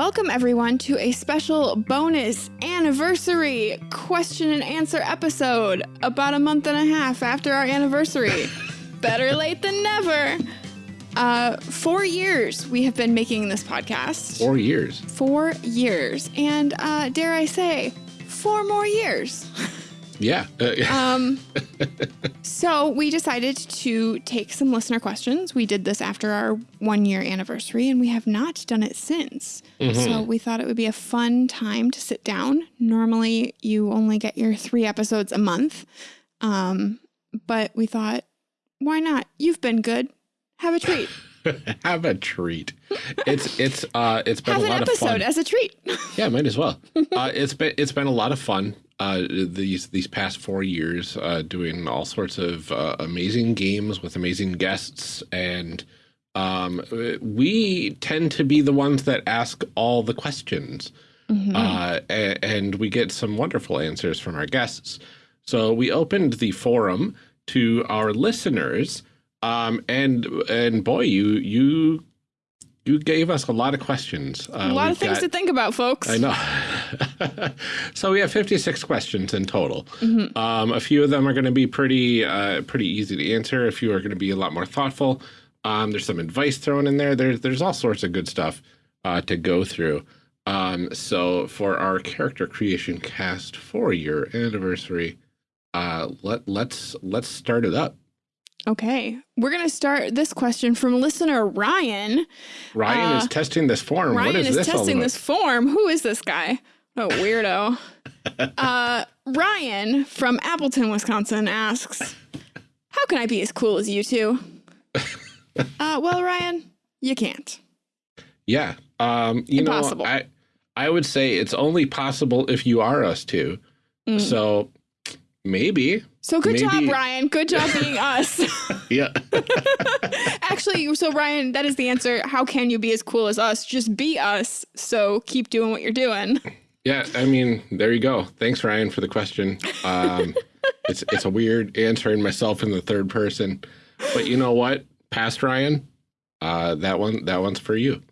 Welcome, everyone, to a special bonus anniversary question and answer episode about a month and a half after our anniversary. Better late than never. Uh, four years we have been making this podcast. Four years. Four years. And uh, dare I say, four more years. Yeah. um, so we decided to take some listener questions. We did this after our one year anniversary, and we have not done it since. Mm -hmm. So we thought it would be a fun time to sit down. Normally, you only get your three episodes a month, um, but we thought, why not? You've been good. Have a treat. have a treat. It's it's uh it's been have a lot of fun. episode as a treat. yeah, might as well. Uh, it's been it's been a lot of fun uh, these these past four years, uh, doing all sorts of uh, amazing games with amazing guests, and um, we tend to be the ones that ask all the questions, mm -hmm. and, and we get some wonderful answers from our guests. So we opened the forum to our listeners, um, and and boy, you you you gave us a lot of questions. Uh, a lot of things got, to think about, folks. I know. so we have 56 questions in total. Mm -hmm. um, a few of them are going to be pretty, uh, pretty easy to answer. A few are going to be a lot more thoughtful. Um, there's some advice thrown in there. There's, there's all sorts of good stuff uh, to go through. Um, so for our character creation cast four year anniversary, uh, let, let's, let's start it up. Okay. We're going to start this question from listener Ryan. Ryan uh, is testing this form. Ryan what is, is this testing this form. Who is this guy? Oh, weirdo. uh, Ryan from Appleton, Wisconsin asks, How can I be as cool as you two? uh, well, Ryan, you can't. Yeah. Um, you Impossible. know, I, I would say it's only possible if you are us two. Mm. So maybe. So good Maybe. job, Ryan. Good job being us. yeah. Actually, so Ryan, that is the answer. How can you be as cool as us? Just be us. So keep doing what you're doing. Yeah, I mean, there you go. Thanks, Ryan, for the question. Um, it's it's a weird answering myself in the third person, but you know what? Past Ryan, uh, that one that one's for you.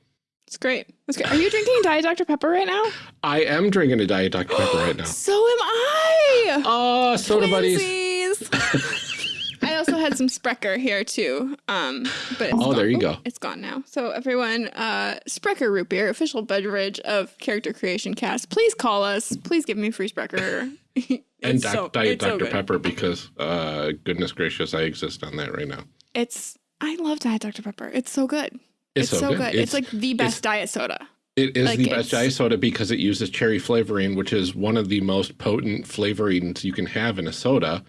It's great. That's great. Are you drinking Diet Dr. Pepper right now? I am drinking a Diet Dr. Pepper right now. So am I. Oh, soda Twinsies. buddies. I also had some Sprecher here too. Um, but oh, gone. there you go. It's gone now. So everyone, uh, Sprecher root beer, official beverage of Character Creation Cast. Please call us. Please give me free Sprecher. and so, Diet Dr. So Pepper because, uh, goodness gracious, I exist on that right now. It's I love Diet Dr. Pepper. It's so good. It's, it's so, good. good. It's, it's, like the best diet soda. It is like the best diet soda because it uses cherry flavoring, which is one of the most potent flavorings you can have in a soda,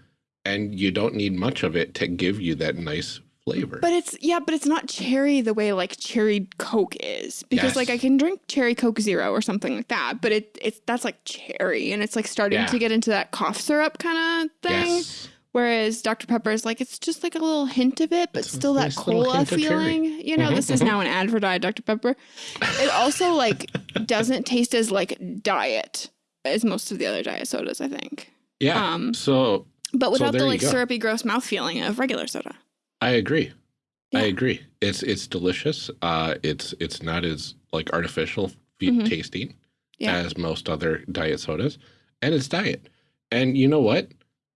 and you don't need much of it to give you that nice flavor. But it's yeah, but it's not cherry the way like cherry Coke is because yes. like I can drink cherry Coke Zero or something like that, but it it's that's like cherry and it's like starting yeah. to get into that cough syrup kind of thing. Yes. Whereas Dr. Pepper is like, it's just like a little hint of it, but it's still that cola feeling. You know, mm -hmm, this mm -hmm. is mm-hmm. now an ad for Diet Dr. Pepper. It also like doesn't taste as like diet as most of the other diet sodas, I think. Yeah. Um, so, but without so the like syrupy, gross mouth feeling of regular soda. I agree. Yeah. I agree. It's it's delicious. Uh, it's it's not as like artificial mm -hmm. tasting yeah. as most other diet sodas, and it's diet. And you know what?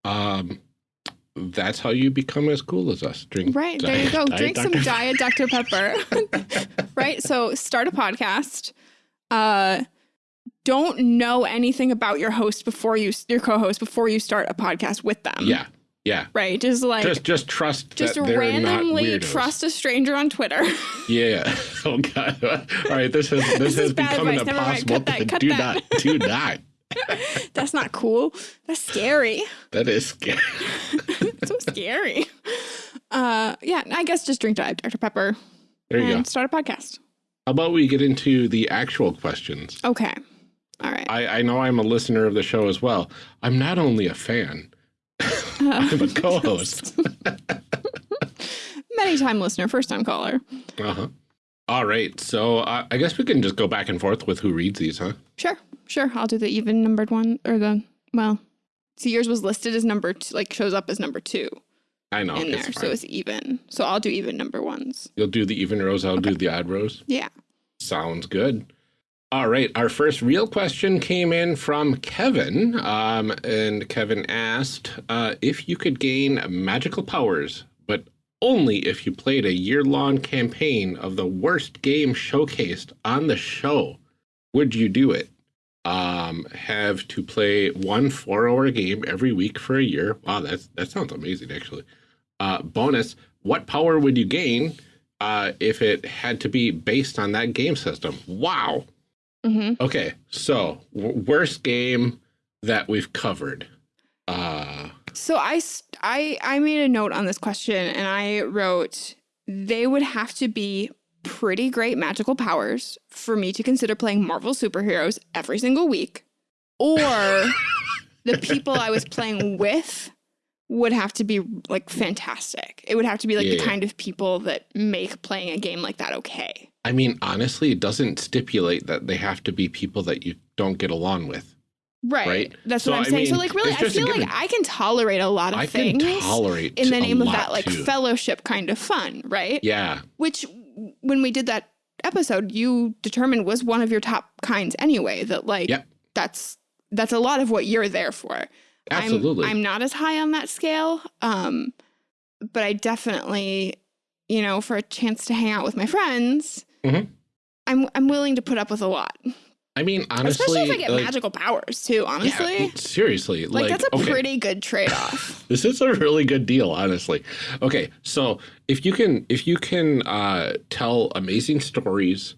Um, that's how you become as cool as us. Drink right there. you go. Drink some Diet Dr Pepper. right. So start a podcast. Uh, don't know anything about your host before you your co-host before you start a podcast with them. Yeah. Yeah. Right. Just like just just trust. Just randomly trust a stranger on Twitter. yeah. Oh God. All right. This has this, this has become an impossible. That, do that. not. Do not. That's not cool. That's scary. That is scary. so scary. Uh, yeah, I guess just drink Diet Dr. Pepper. There you and go. Start a podcast. How about we get into the actual questions? Okay. All right. I, I know I'm a listener of the show as well. I'm not only a fan, uh, I'm a co-host. Many time listener, first time caller. Uh-huh. All right. So uh, I guess we can just go back and forth with who reads these, huh? Sure. Sure. I'll do the even numbered one or the, well, see, yours was listed as number two, like shows up as number two. I know. In there. So it's even. So I'll do even number ones. You'll do the even rows. I'll okay. do the odd rows. Yeah. Sounds good. All right, our first real question came in from Kevin, um, and Kevin asked uh, if you could gain magical powers, only if you played a year-long campaign of the worst game showcased on the show. Would you do it? Um, have to play one four-hour game every week for a year. Wow, that's that sounds amazing, actually. Uh, bonus: What power would you gain uh, if it had to be based on that game system? Wow. Mm -hmm. Okay, so worst game that we've covered. Uh, so I, I, I made a note on this question and I wrote, they would have to be pretty great magical powers for me to consider playing Marvel superheroes every single week. Or the people I was playing with would have to be like fantastic. It would have to be like yeah, the kind of people that make playing a game like that okay. I mean, honestly, it doesn't stipulate that they have to be people that you don't get along with. Right. right? That's so, what I'm saying. Mean, so like really I feel like I can tolerate a lot of I things tolerate in the name of that like too. fellowship kind of fun, right? Yeah. Which when we did that episode, you determined was one of your top kinds anyway, that like yep. that's that's a lot of what you're there for. Absolutely. I'm, I'm not as high on that scale. Um, but I definitely, you know, for a chance to hang out with my friends, mm -hmm. I'm I'm willing to put up with a lot. I mean, honestly, especially if I get like, magical powers too. Honestly, yeah, seriously, like, like that's a okay. pretty good trade-off. this is a really good deal, honestly. Okay, so if you can, if you can uh, tell amazing stories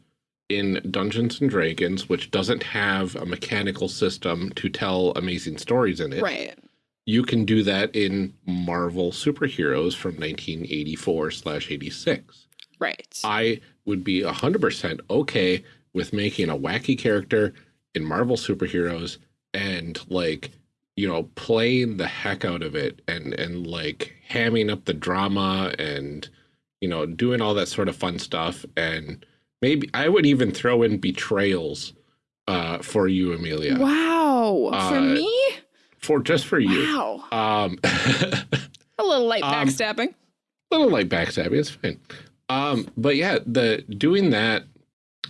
in Dungeons and Dragons, which doesn't have a mechanical system to tell amazing stories in it, right? You can do that in Marvel superheroes from 1984 slash 86. Right. I would be 100% okay with making a wacky character in Marvel superheroes and like, you know, playing the heck out of it and, and like hamming up the drama and, you know, doing all that sort of fun stuff. And maybe I would even throw in betrayals uh, for you, Amelia. Wow. Uh, for me? For just for you. Wow. Um, a little light um, backstabbing. Um, a little light backstabbing. It's fine. Um, but yeah, the doing that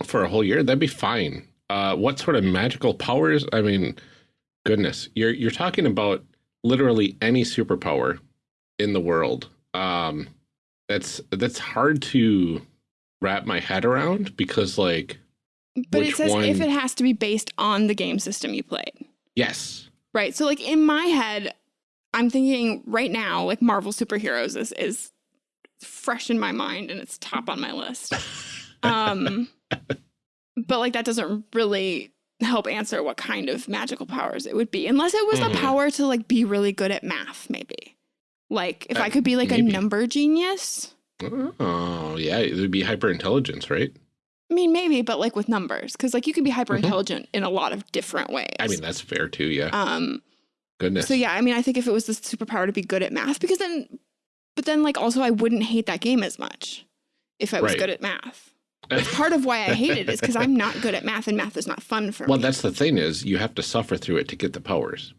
for a whole year, that'd be fine. Uh, what sort of magical powers? I mean, goodness, you're you're talking about literally any superpower in the world. Um, that's that's hard to wrap my head around because like. But it says one... if it has to be based on the game system you played. Yes. Right. So like in my head, I'm thinking right now, like Marvel superheroes is is fresh in my mind and it's top on my list. Um, but like that doesn't really help answer what kind of magical powers it would be, unless it was mm -hmm. a mm-hmm. power to like be really good at math, maybe. Like if uh, I could be like maybe. a number genius. Oh yeah, it would be hyper intelligence, right? I mean, maybe, but like with numbers, because like you can be hyper intelligent mm -hmm. in a lot of different ways. I mean, that's fair too. Yeah. Um. Goodness. So yeah, I mean, I think if it was the superpower to be good at math, because then, but then like also I wouldn't hate that game as much if I was right. good at math part of why I hate it is because I'm not good at math and math is not fun for well, me. Well, that's the thing is you have to suffer through it to get the powers.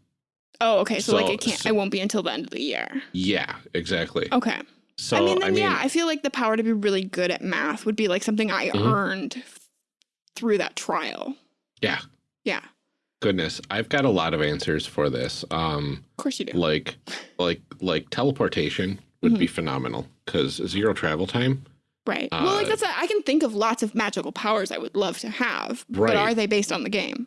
Oh, okay. So, so like it can't, so, I won't be until the end of the year. Yeah, exactly. Okay. So I mean, then, I mean, yeah, I feel like the power to be really good at math would be like something I mm -hmm. earned through that trial. Yeah. Yeah. Goodness, I've got a lot of answers for this. Um, of course you do. Like, like, like teleportation would mm -hmm. be phenomenal because zero travel time Right. Uh, well, like that's a, I can think of lots of magical powers I would love to have, right. but are they based on the game?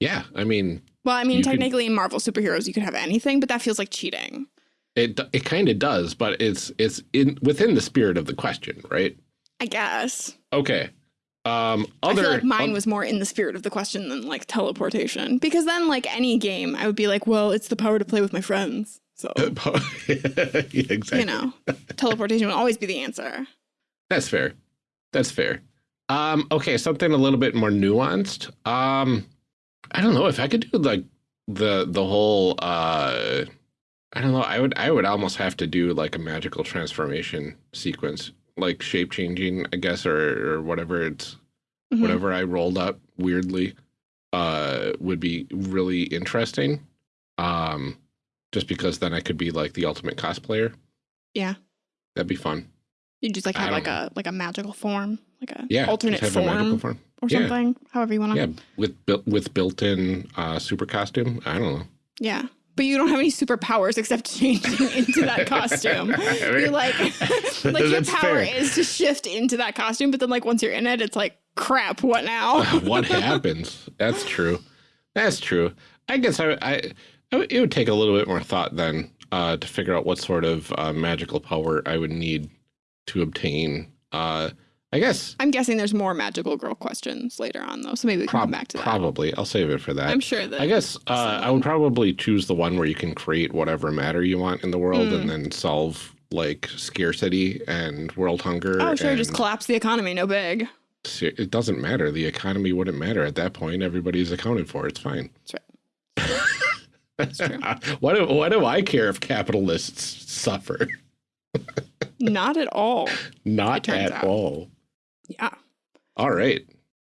Yeah, I mean. Well, I mean, technically could, in Marvel superheroes you could have anything, but that feels like cheating. It it kind of does, but it's it's in within the spirit of the question, right? I guess. Okay. Um, other, I feel like mine was more in the spirit of the question than like teleportation, because then like any game, I would be like, well, it's the power to play with my friends. So, yeah, exactly. you know, teleportation would always be the answer. That's fair. That's fair. Um, okay, something a little bit more nuanced. Um, I don't know if I could do like the the whole uh I don't know, I would I would almost have to do like a magical transformation sequence, like shape changing, I guess, or or whatever it's mm -hmm. whatever I rolled up weirdly uh would be really interesting. Um just because then I could be like the ultimate cosplayer. Yeah. That'd be fun. You just like have like know. a like a magical form, like a yeah, alternate form, form, or yeah. something. However you want to. Yeah, with built with built-in uh, super costume. I don't know. Yeah, but you don't have any superpowers except changing into that costume. you're like, like your power fair. is to shift into that costume, but then like once you're in it, it's like, crap, what now? what happens? That's true. That's true. I guess I, I, it would take a little bit more thought then uh, to figure out what sort of uh, magical power I would need to obtain. Uh, I guess. I'm guessing there's more magical girl questions later on though, so maybe we can come back to that. Probably. I'll save it for that. I'm sure that. I guess uh, I would probably choose the one where you can create whatever matter you want in the world mm. and then solve like scarcity and world hunger. Oh, sure. Just collapse the economy. No big. It doesn't matter. The economy wouldn't matter at that point. Everybody's accounted for. It's fine. That's right. That's true. what, do, what do I care if capitalists suffer? Not at all. Not at out. all. Yeah. All right.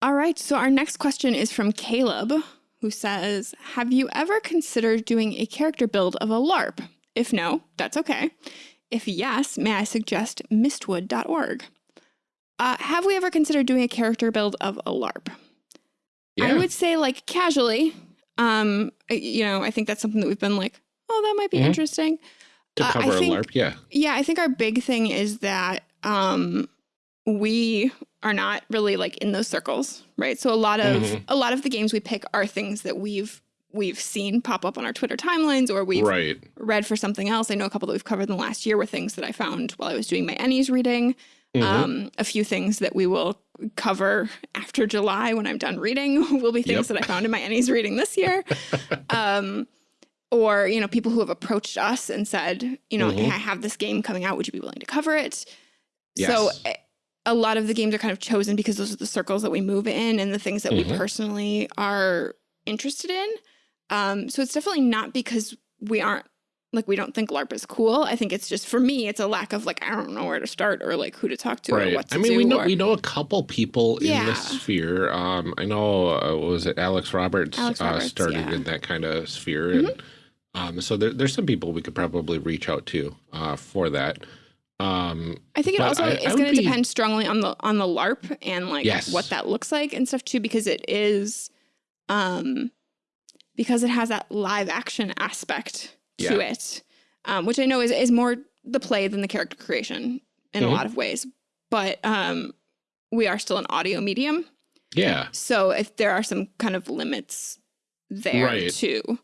All right. So our next question is from Caleb, who says, Have you ever considered doing a character build of a LARP? If no, that's okay. If yes, may I suggest mistwood.org? Uh, have we ever considered doing a character build of a LARP? Yeah. I would say like casually. Um, you know, I think that's something that we've been like, oh, that might be mm -hmm. interesting. To cover uh, think, a LARP, yeah. Yeah, I think our big thing is that um, we are not really like in those circles, right? So a lot of mm -hmm. a lot of the games we pick are things that we've we've seen pop up on our Twitter timelines or we've right. read for something else. I know a couple that we've covered in the last year were things that I found while I was doing my Ennies reading. Mm -hmm. um, a few things that we will cover after July when I'm done reading will be things yep. that I found in my Ennies reading this year. um, or, you know, people who have approached us and said, you know, mm -hmm. hey, I have this game coming out. Would you be willing to cover it? Yes. So eh, a lot of the games are kind of chosen because those are the circles that we move in and the things that mm -hmm. we mm-hmm. personally are interested in. Um, so it's definitely not because we aren't like we don't think LARP is cool. I think it's just for me, it's a lack of like I don't know where to start or like who to talk to right. or what to I mean, do. we know or... we know a couple people yeah. in this sphere. Um, I know uh, was it Alex Roberts, Alex uh, Roberts uh, started yeah. in that kind of sphere, mm -hmm. and mm-hmm. Um, so there, there's some people we could probably reach out to uh, for that. Um, I think it also I, is going to depend strongly on the on the LARP and like yes. what that looks like and stuff too, because it is, um, because it has that live action aspect to yeah. it, um, which I know is is more the play than the character creation in mm -hmm. a mm-hmm. lot of ways, but um, we are still an audio medium. Yeah. So if there are some kind of limits there right. too.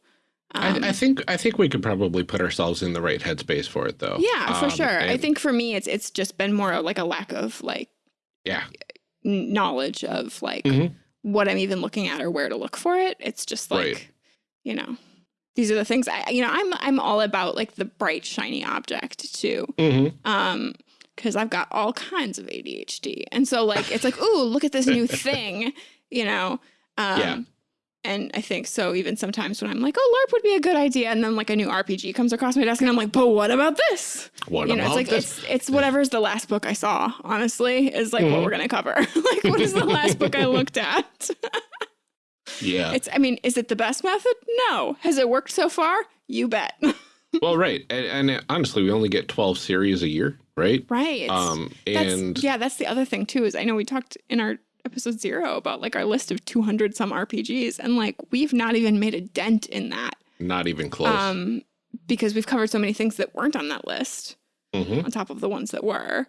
Um, I, I, think I think we could probably put ourselves in the right headspace for it, though. Yeah, for um, sure. I think for me, it's it's just been more like a lack of like, yeah, knowledge of like mm -hmm. what I'm even looking at or where to look for it. It's just like, right. you know, these are the things I, you know, I'm I'm all about like the bright shiny object too. Mm -hmm. Um, because I've got all kinds of ADHD, and so like it's like, ooh, look at this new thing, you know. Um, yeah. And I think so even sometimes when I'm like, oh, LARP would be a good idea. And then like a new RPG comes across my desk and I'm like, but what about this? What you know, it's like, this? It's, it's whatever's the last book I saw, honestly, is like mm -hmm. what mm-hmm. we're going to cover. like, what is the last book I looked at? yeah. It's, I mean, is it the best method? No. Has it worked so far? You bet. well, right. And, and, honestly, we only get 12 series a year, right? Right. Um, and that's, yeah, that's the other thing too, is I know we talked in our episode zero about like our list of 200 some RPGs. And like, we've not even made a dent in that. Not even close. Um, because we've covered so many things that weren't on that list mm -hmm. on top of the ones that were.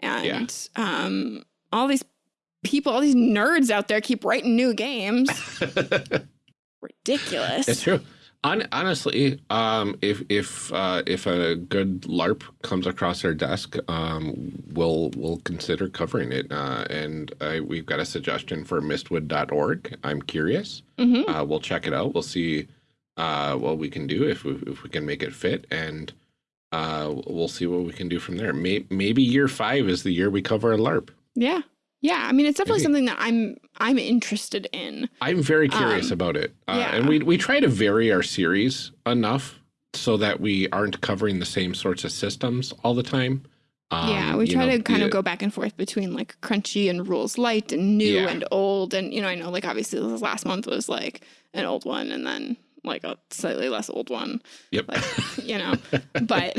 And yeah. um, all these people, all these nerds out there keep writing new games. Ridiculous. It's true honestly, um, if if uh, if a good LARP comes across our desk, um, we'll we'll consider covering it. Uh, and uh, we've got a suggestion for mistwood.org. I'm curious. Mm -hmm. we'll check it out. We'll see uh, what we can do if we, if we can make it fit, and uh, we'll see what we can do from there. May maybe year five is the year we cover a LARP. Yeah. Yeah, I mean, it's definitely something that I'm I'm interested in. I'm very curious um, about it, uh, yeah. and we we try to vary our series enough so that we aren't covering the same sorts of systems all the time. Um, yeah, we try know, to kind of go back and forth between like crunchy and rules light and new yeah. and old, and you know, I know like obviously this last month was like an old one, and then like a slightly less old one. Yep. Like, you know, but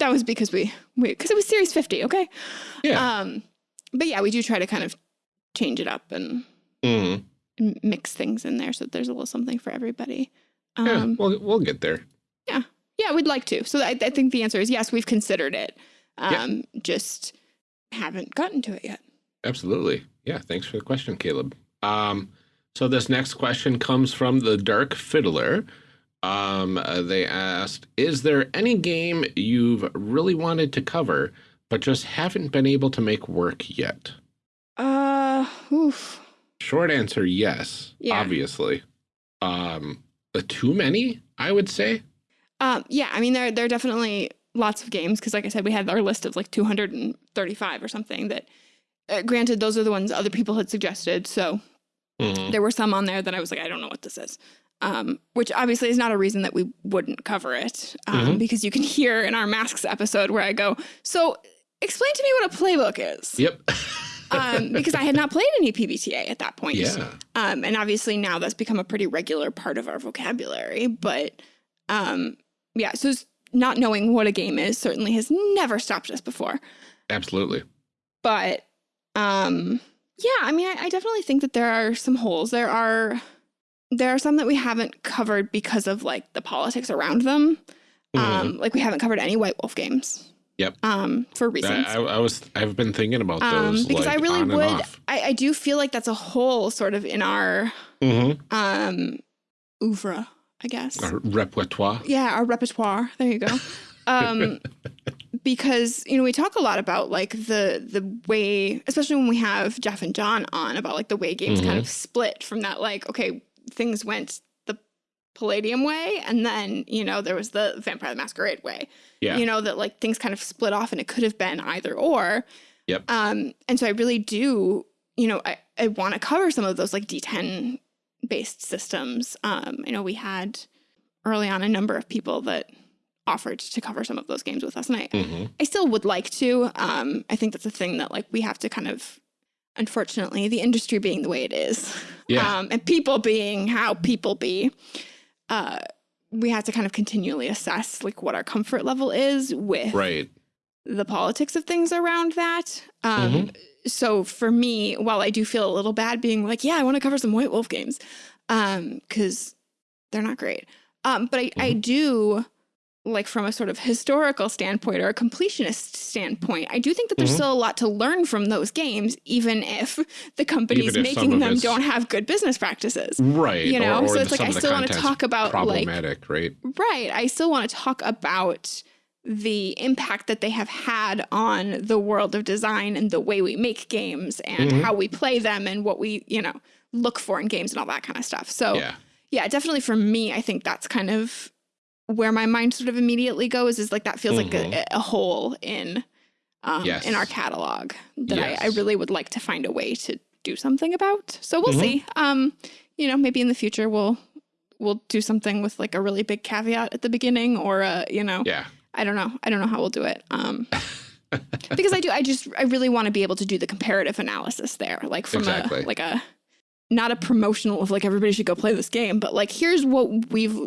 that was because we, we, because it was series 50. Okay. Yeah. Um, but yeah, we do try to kind of change it up and, mm. and mix things in there so that there's a little something for everybody. Um, yeah, we'll, we'll get there. Yeah. Yeah, we'd like to. So I, I think the answer is yes, we've considered it. Um, yeah. Just haven't gotten to it yet. Absolutely. Yeah. Thanks for the question, Caleb. Um, so this next question comes from the Dark Fiddler. Um, uh, they asked, is there any game you've really wanted to cover, but just haven't been able to make work yet? Uh, oof. Short answer, yes, yeah. obviously. Um, uh, too many, I would say. Um, yeah, I mean, there, there are definitely lots of games because like I said, we had our list of like 235 or something that, uh, granted, those are the ones other people had suggested. So mm -hmm. there were some on there that I was like, I don't know what this is um, which obviously is not a reason that we wouldn't cover it, um, mm -hmm. because you can hear in our masks episode where I go, so explain to me what a playbook is. Yep. um, because I had not played any PBTA at that point. Yeah. Um, and obviously now that's become a pretty regular part of our vocabulary. But um, yeah, so not knowing what a game is certainly has never stopped us before. Absolutely. But um, yeah, I mean, I, I definitely think that there are some holes. There are there are some that we haven't covered because of like the politics around them. Mm. Um, like we haven't covered any White Wolf games. Yep. Um, for reasons. I, I, was I've been thinking about um, those um, because like, I really would. I, I, do feel like that's a hole sort of in our mm -hmm. um oeuvre, I guess. Our repertoire. Yeah, our repertoire. There you go. um, because you know we talk a lot about like the the way, especially when we have Jeff and John on about like the way games mm -hmm. kind mm-hmm. of split from that like okay things went Palladium way, and then you know there was the Vampire the Masquerade way. Yeah. You know that like things kind of split off, and it could have been either or. Yep. Um, and so I really do, you know, I, I want to cover some of those like D10 based systems. Um, you know, we had early on a number of people that offered to cover some of those games with us, and I, mm -hmm. I still would like to. Um, I think that's a thing that like we have to kind of unfortunately, the industry being the way it is, yeah. um, and people being how people be, uh, we have to kind of continually assess like what our comfort level is with right. the politics of things around that. Um, mm -hmm. So for me, while I do feel a little bad being like, yeah, I want to cover some White Wolf games, because um, they're not great. Um, but I, mm -hmm. I mm-hmm. do like from a sort of historical standpoint or a completionist standpoint, I do think that there's mm -hmm. still a lot to learn from those games, even if the companies if making them don't have good business practices. Right. You know, or, or so it's like I still want to talk about problematic, like, right? Right. I still want to talk about the impact that they have had on the world of design and the way we make games and mm -hmm. how we play them and what we, you know, look for in games and all that kind of stuff. So yeah, yeah definitely for me, I think that's kind of where my mind sort of immediately goes is like that feels mm -hmm. like a, mm-hmm. a, hole in um, yes. in our catalog that yes. I, I, really would like to find a way to do something about. So we'll mm -hmm. see. Um, you know, maybe in the future we'll we'll do something with like a really big caveat at the beginning, or a you know, yeah. I don't know. I don't know how we'll do it. Um, because I do. I just I really want to be able to do the comparative analysis there, like from exactly. a like a not a promotional of like everybody should go play this game, but like here's what we've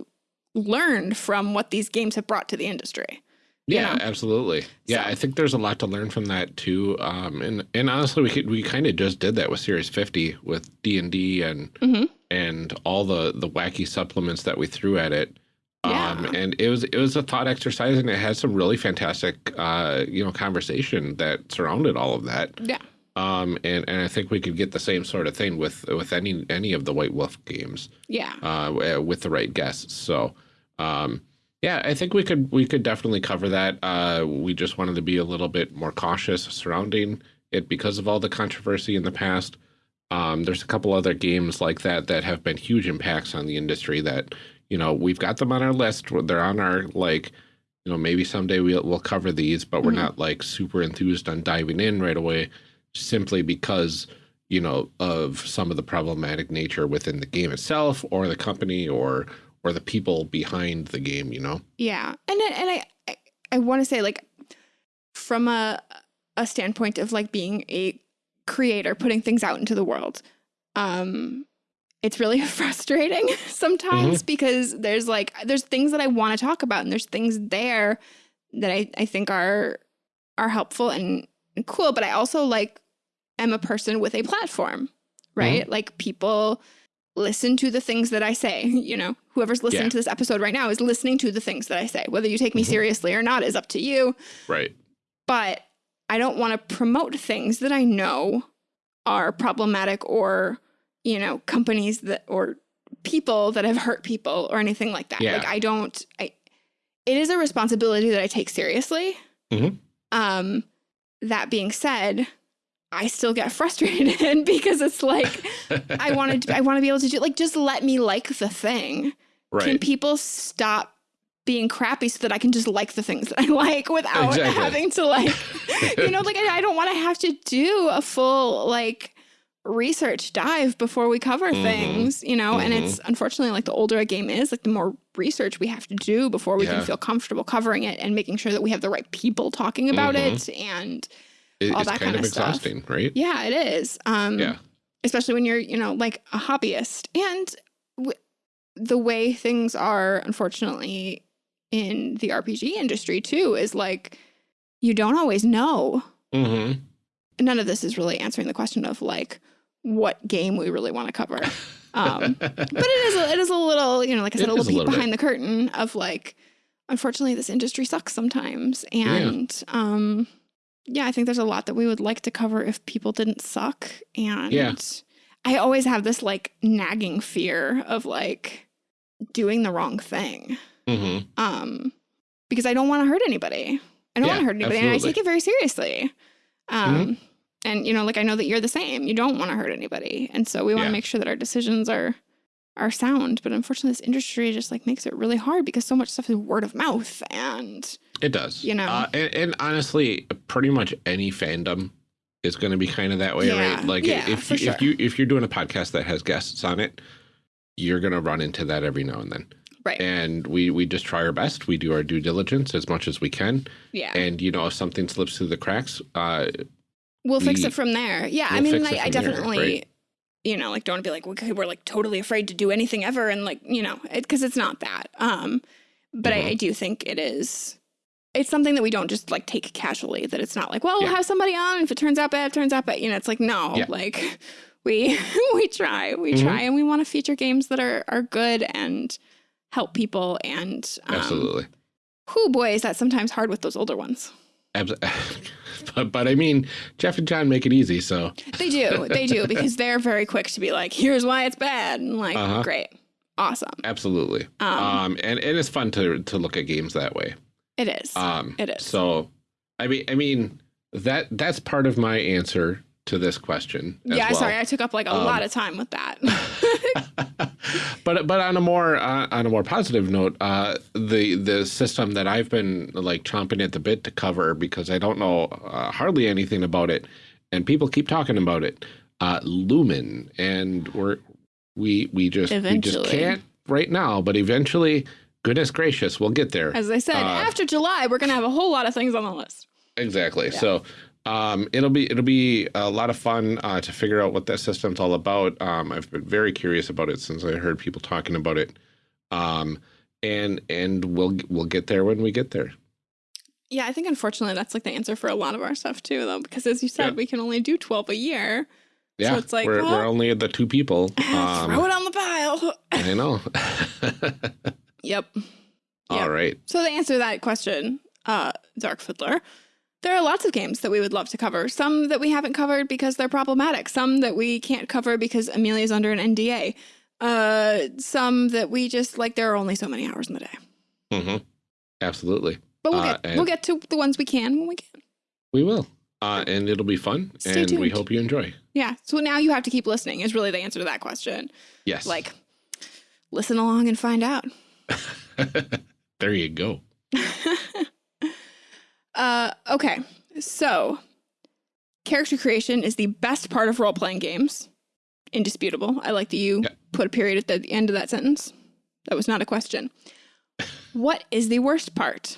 learned from what these games have brought to the industry. Yeah, know? absolutely. Yeah, so. I think there's a lot to learn from that too. Um, and and honestly, we could, we kind of just did that with Series 50 with D and D and mm -hmm. and all the the wacky supplements that we threw at it. Yeah. Um, and it was it was a thought exercise, and it had some really fantastic uh, you know conversation that surrounded all of that. Yeah. Um, and, and I think we could get the same sort of thing with with any any of the White Wolf games. Yeah. Uh, with the right guests. So um, yeah, I think we could we could definitely cover that. Uh, we just wanted to be a little bit more cautious surrounding it because of all the controversy in the past. Um, there's a couple other games like that that have been huge impacts on the industry that you know we've got them on our list. They're on our like you know maybe someday we'll we'll cover these, but we're mm -hmm. not like super enthused on diving in right away simply because you know of some of the problematic nature within the game itself or the company or or the people behind the game, you know? Yeah. And and I I, I want to say like from a a standpoint of like being a creator putting things out into the world. Um it's really frustrating sometimes mm -hmm. because there's like there's things that I want to talk about and there's things there that I, I think are are helpful and, and cool. But I also like am a person with a platform, right? Mm -hmm. Like people listen to the things that I say. You know, whoever's listening yeah. to this episode right now is listening to the things that I say. Whether you take me mm -hmm. seriously or not is up to you. Right. But I don't want to promote things that I know are problematic or, you know, companies that or people that have hurt people or anything like that. Yeah. Like I don't I it is a responsibility that I take seriously. Mm -hmm. Um that being said, I still get frustrated because it's like I wanted I want to be able to do like just let me like the thing. Right. Can people stop being crappy so that I can just like the things that I like without exactly. having to like you know like I, I don't want to have to do a full like research dive before we cover mm -hmm. things, you know, mm -hmm. and it's mm-hmm. unfortunately like the older a game is, like the more research we have to do before we yeah. can feel comfortable covering it and making sure that we have the right people talking about mm -hmm. it and it, all that kind, kind of, exhausting, stuff. right? Yeah, it is. Um, yeah. Especially when you're, you know, like a hobbyist and the way things are, unfortunately, in the RPG industry too, is like you don't always know. Mm-hmm. None of this is really answering the question of like, what game we really want to cover. Um, but it is a, it is a little, you know, like I said, a little peek behind bit. the curtain of like, unfortunately, this industry sucks sometimes, and yeah. um, yeah, I think there's a lot that we would like to cover if people didn't suck, and yeah. I always have this like nagging fear of like doing the wrong thing, mm -hmm. um, because I don't want to hurt anybody. I don't yeah, want to hurt anybody, absolutely. and I take it very seriously. Um, mm -hmm and you know like i know that you're the same you don't want to hurt anybody and so we want to yeah. make sure that our decisions are are sound but unfortunately this industry just like makes it really hard because so much stuff is word of mouth and it does you know uh, and, and, honestly pretty much any fandom is going to be kind of that way yeah. right like yeah, if you, sure. if you if you're doing a podcast that has guests on it you're going to run into that every now and then Right. And we we just try our best. We do our due diligence as much as we can. Yeah. And you know, if something slips through the cracks, uh, We'll we, fix it from there. Yeah, we'll I mean, I, I definitely, there, right? you know, like don't be like okay, we're like totally afraid to do anything ever, and like you know, because it, it's not that. Um, but mm -hmm. I, mm-hmm. I, do think it is. It's something that we don't just like take casually. That it's not like, well, we'll have somebody on, if it turns out bad, it turns out bad. You know, it's like no, yeah. like we we try, we mm -hmm. try, and we want to feature games that are are good and help people. And um, absolutely, who boy is that sometimes hard with those older ones. but, but I mean, Jeff and John make it easy, so. They do. They do because they're very quick to be like, here's why it's bad. And like, uh -huh. great. Awesome. Absolutely. Um, um, and, and it's fun to, to look at games that way. It is. Um, it is. So, I mean, I mean, that that's part of my answer to this question. Yeah, well. sorry, I took up like a um, lot of time with that. but but on a more uh, on a more positive note, uh, the the system that I've been like chomping at the bit to cover because I don't know uh, hardly anything about it, and people keep talking about it, uh, Lumen, and we're we we just eventually. we just can't right now, but eventually, goodness gracious, we'll get there. As I said, uh, after July, we're gonna have a whole lot of things on the list. Exactly. Yeah. So um, it'll be it'll be a lot of fun uh, to figure out what that system's all about. Um, I've been very curious about it since I heard people talking about it, um, and and we'll we'll get there when we get there. Yeah, I think unfortunately that's like the answer for a lot of our stuff too, though, because as you said, yeah. we can only do twelve a year. Yeah, so it's like we're, well, we're only the two people. Um, throw it on the pile. I know. yep. All yep. right. So to answer that question, uh, Dark Fiddler, there are lots of games that we would love to cover. Some that we haven't covered because they're problematic. Some that we can't cover because Amelia's under an NDA. Uh, some that we just like. There are only so many hours in the day. Mm-hmm. Absolutely. But we'll uh, get we'll get to the ones we can when we can. We will. Uh, and it'll be fun, Stay and tuned. we hope you enjoy. Yeah. So now you have to keep listening. Is really the answer to that question. Yes. Like, listen along and find out. there you go. Uh, okay, so character creation is the best part of role playing games. Indisputable. I like that you yeah. put a period at the end of that sentence. That was not a question. what is the worst part?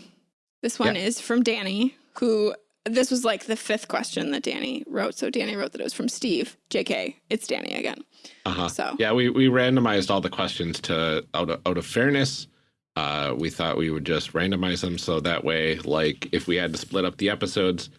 This one yeah. is from Danny, who this was like the fifth question that Danny wrote. So Danny wrote that it was from Steve. JK, it's Danny again. Uh huh. So yeah, we we randomized all the questions to out of, out of fairness uh, we thought we would just randomize them so that way, like if we had to split up the episodes,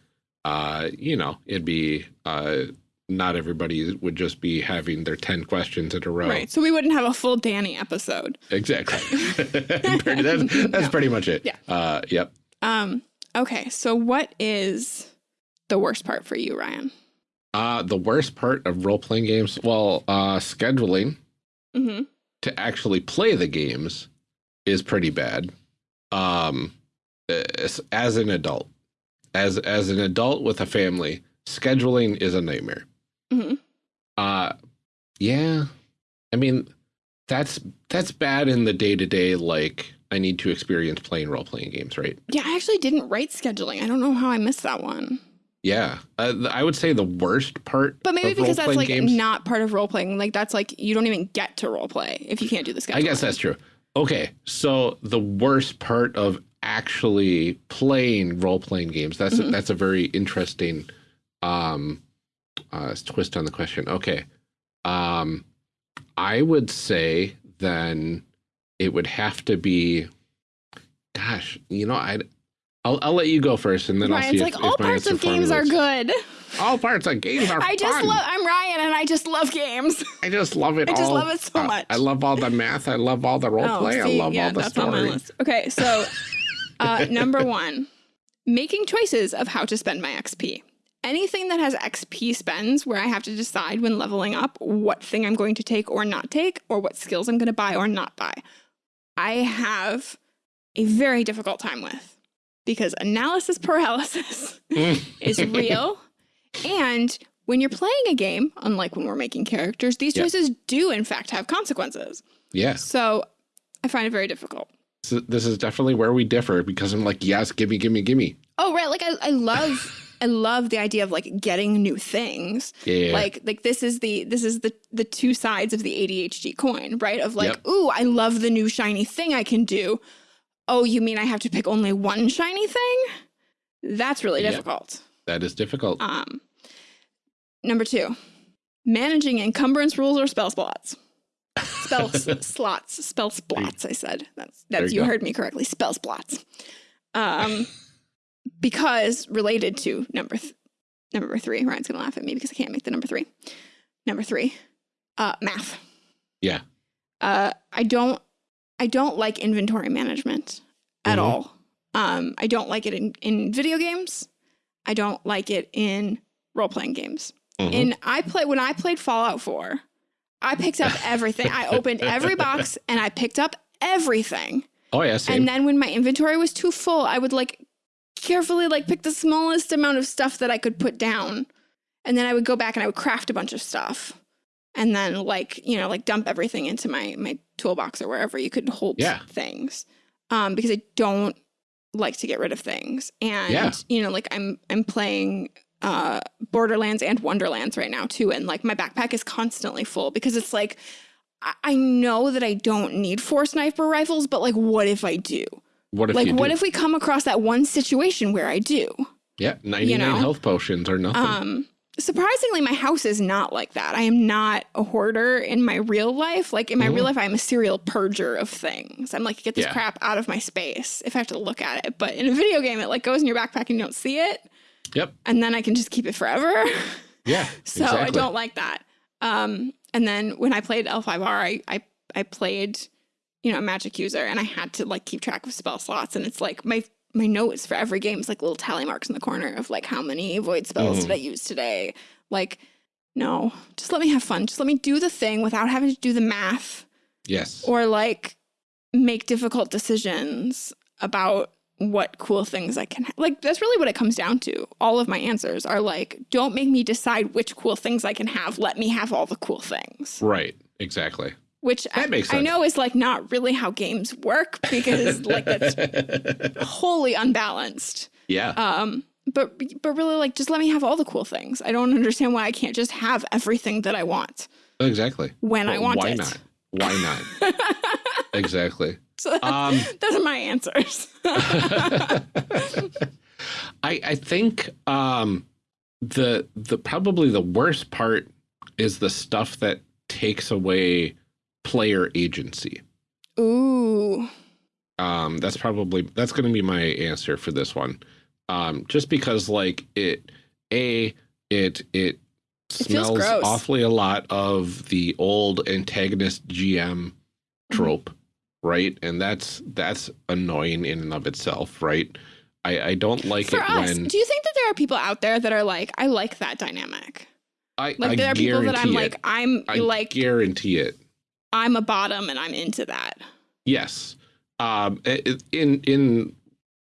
uh, you know, it'd be uh, not everybody would just be having their 10 questions in a row. Right. So we wouldn't have a full Danny episode. Exactly. that's, that's pretty much it. Yeah. Uh, yep. Um, okay. So what is the worst part for you, Ryan? Uh, the worst part of role playing games, well, uh, scheduling mm -hmm. to actually play the games is pretty bad. Um, as, as an adult, as as an adult with a family, scheduling is a nightmare. Mm -hmm. Uh, yeah, I mean, that's that's bad in the day to day. Like, I need to experience playing role playing games, right? Yeah, I actually didn't write scheduling. I don't know how I missed that one. Yeah, uh, I would say the worst part. But maybe because that's like games, not part of role playing. Like that's like you don't even get to role play if you can't do the schedule. I guess that's true. Okay, so the worst part of actually playing role playing games. That's mm -hmm. a, that's a very interesting um, uh, twist on the question. Okay, um, I would say then it would have to be. Gosh, you know, I I'll, I'll let you go first, and then Ryan's I'll see like, if, all if parts of games are good. All parts of games are I just fun. love. I'm Ryan, and I just love games. I just love it. I all. just love it so uh, much. I love all the math. I love all the role oh, play. See, I love yeah, all the that's story. On my list. Okay, so uh, number one, making choices of how to spend my XP. Anything that has XP spends where I have to decide when leveling up what thing I'm going to take or not take, or what skills I'm going to buy or not buy. I have a very difficult time with because analysis paralysis is mm. real. And when you're playing a game, unlike when we're making characters, these choices yep. do in fact have consequences. Yeah. So I find it very difficult. So this is definitely where we differ because I'm like, yes, gimme, gimme, gimme. Oh, right. Like I, I love I love the idea of like getting new things. Yeah. Like like this is the this is the the two sides of the ADHD coin, right? Of like, yep. ooh, I love the new shiny thing I can do oh, you mean I have to pick only one shiny thing? That's really difficult. That is difficult. Um, number two, managing encumbrance rules or spell slots. Spell slots, spell splots. I said that's that's you, you heard me correctly. Spell splots. Um, because related to number th number three. Ryan's gonna laugh at me because I can't make the number three. Number three, uh, math. Yeah. Uh, I don't I don't like inventory management at mm -hmm. all. Um, I don't like it in, in video games. I don't like it in role playing games. Mm -hmm. And I play when I played Fallout 4, I picked up everything. I opened every box and I picked up everything. Oh yeah, same. And then when my inventory was too full, I would like carefully like pick the smallest amount of stuff that I could put down. And then I would go back and I would craft a bunch of stuff and then like you know like dump everything into my my toolbox or wherever you could hold yeah. things um because i don't like to get rid of things and yeah. you know like i'm i'm playing uh borderlands and wonderlands right now too and like my backpack is constantly full because it's like i, I know that i don't need four sniper rifles but like what if i do what if like what if we come across that one situation where i do? Yeah 99 you know? health potions or nothing. Um surprisingly my house is not like that. I am not a hoarder in my real life. Like in my mm. real life i'm a serial purger of things. I'm like get this yeah. crap out of my space if i have to look at it. But in a video game it like goes in your backpack and you don't see it. Yep. And then i can just keep it forever. Yeah so exactly. i don't like that. Um and then when i played l5r i i, I played you know a magic user and i had to like keep track of spell slots and it's like my my notes for every game is like little tally marks in the corner of like how many void spells mm. did I use today. Like, no, just let me have fun. Just let me do the thing without having to do the math. Yes. Or like make difficult decisions about what cool things I can like that's really what it comes down to. All of my answers are like don't make me decide which cool things I can have. Let me have all the cool things. Right. Exactly which I, I, know is like not really how games work because like that's wholly unbalanced. Yeah. Um, but but really like just let me have all the cool things. I don't understand why I can't just have everything that I want. Exactly. When I want why it. Not? Why not? exactly. So um, those are my answers. I I think um, the the probably the worst part is the stuff that takes away player agency. Ooh. Um, that's probably that's going to be my answer for this one. Um, just because like it, a it it smells awfully a lot of the old antagonist GM trope, mm -hmm. right? And that's that's annoying in and of itself, right? I, I don't like For it us, when. Do you think that there are people out there that are like, I like that dynamic? I like I there are people that I'm it. like, I'm I like guarantee it. I'm a bottom and I'm into that. Yes. Um in in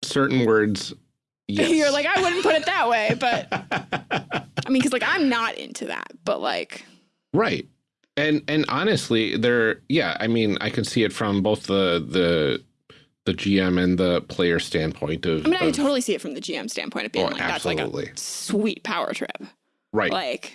certain words, yes. You're like, I wouldn't put it that way, but I mean, because like I'm not into that, but like Right. And and honestly, there yeah, I mean, I can see it from both the the the GM and the player standpoint of. I mean, I of, totally see it from the GM standpoint of being oh, like absolutely. that's like a sweet power trip, right? Like,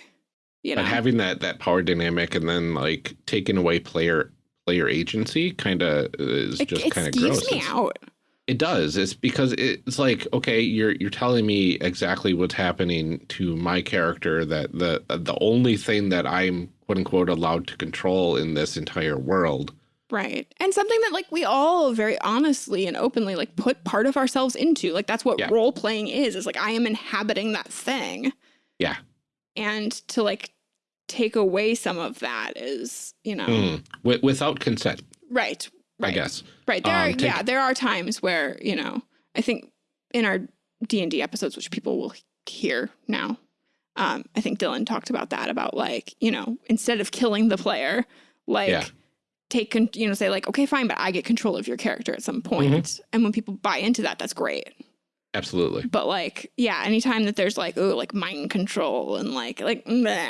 you know, but having that that power dynamic and then like taking away player player agency kind of is it, just kind of gross. me out. It does. It's because it's like okay, you're you're telling me exactly what's happening to my character. That the the only thing that I'm quote unquote allowed to control in this entire world Right. And something that like we all very honestly and openly like put part of ourselves into. Like that's what yeah. role playing is. Is like I am inhabiting that thing. Yeah. And to like take away some of that is, you know, mm. without consent. Right. Right. I guess. Right. There um, are yeah, there are times where, you know, I think in our D&D episodes which people will hear now. Um, I think Dylan talked about that about like, you know, instead of killing the player, like yeah take, you know, say like, okay, fine, but I get control of your character at some point. Mm -hmm. And when people buy into that, that's great. Absolutely. But like, yeah, anytime that there's like, oh, like mind control and like, like, blah,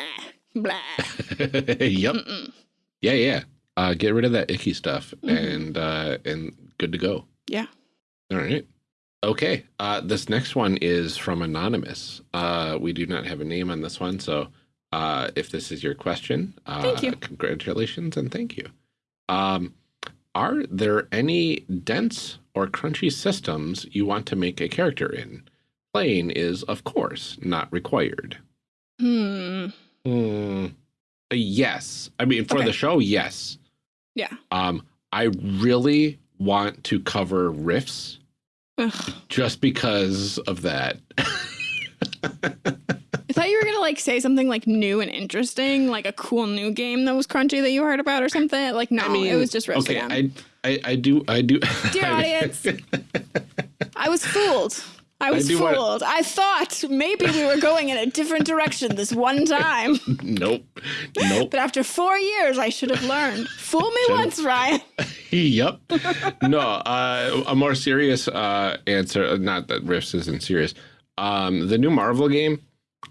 blah. yep. Mm -mm. Yeah, yeah. Uh, get rid of that icky stuff mm -hmm. and, uh, and good to go. Yeah. All right. Okay. Uh, this next one is from Anonymous. Uh, we do not have a name on this one. So, uh, if this is your question, uh, thank you. Congratulations and thank you. Um, are there any dense or crunchy systems you want to make a character in? Playing is, of course, not required. Hmm. Hmm. Yes. I mean, for okay. the show, yes. Yeah. Um, I really want to cover Rifts Ugh. just because of that. I thought you were gonna like say something like new and interesting, like a cool new game that was crunchy that you heard about or something. Like no, I mean, it was just okay. I, I I do I do. Dear audience, I was fooled. I was I fooled. Wanna... I thought maybe we were going in a different direction this one time. Nope. Nope. but after four years, I should have learned. Fool me Should've... once, Ryan. yep. No, uh, a more serious uh, answer. Not that Rifts isn't serious. Um, the new Marvel game,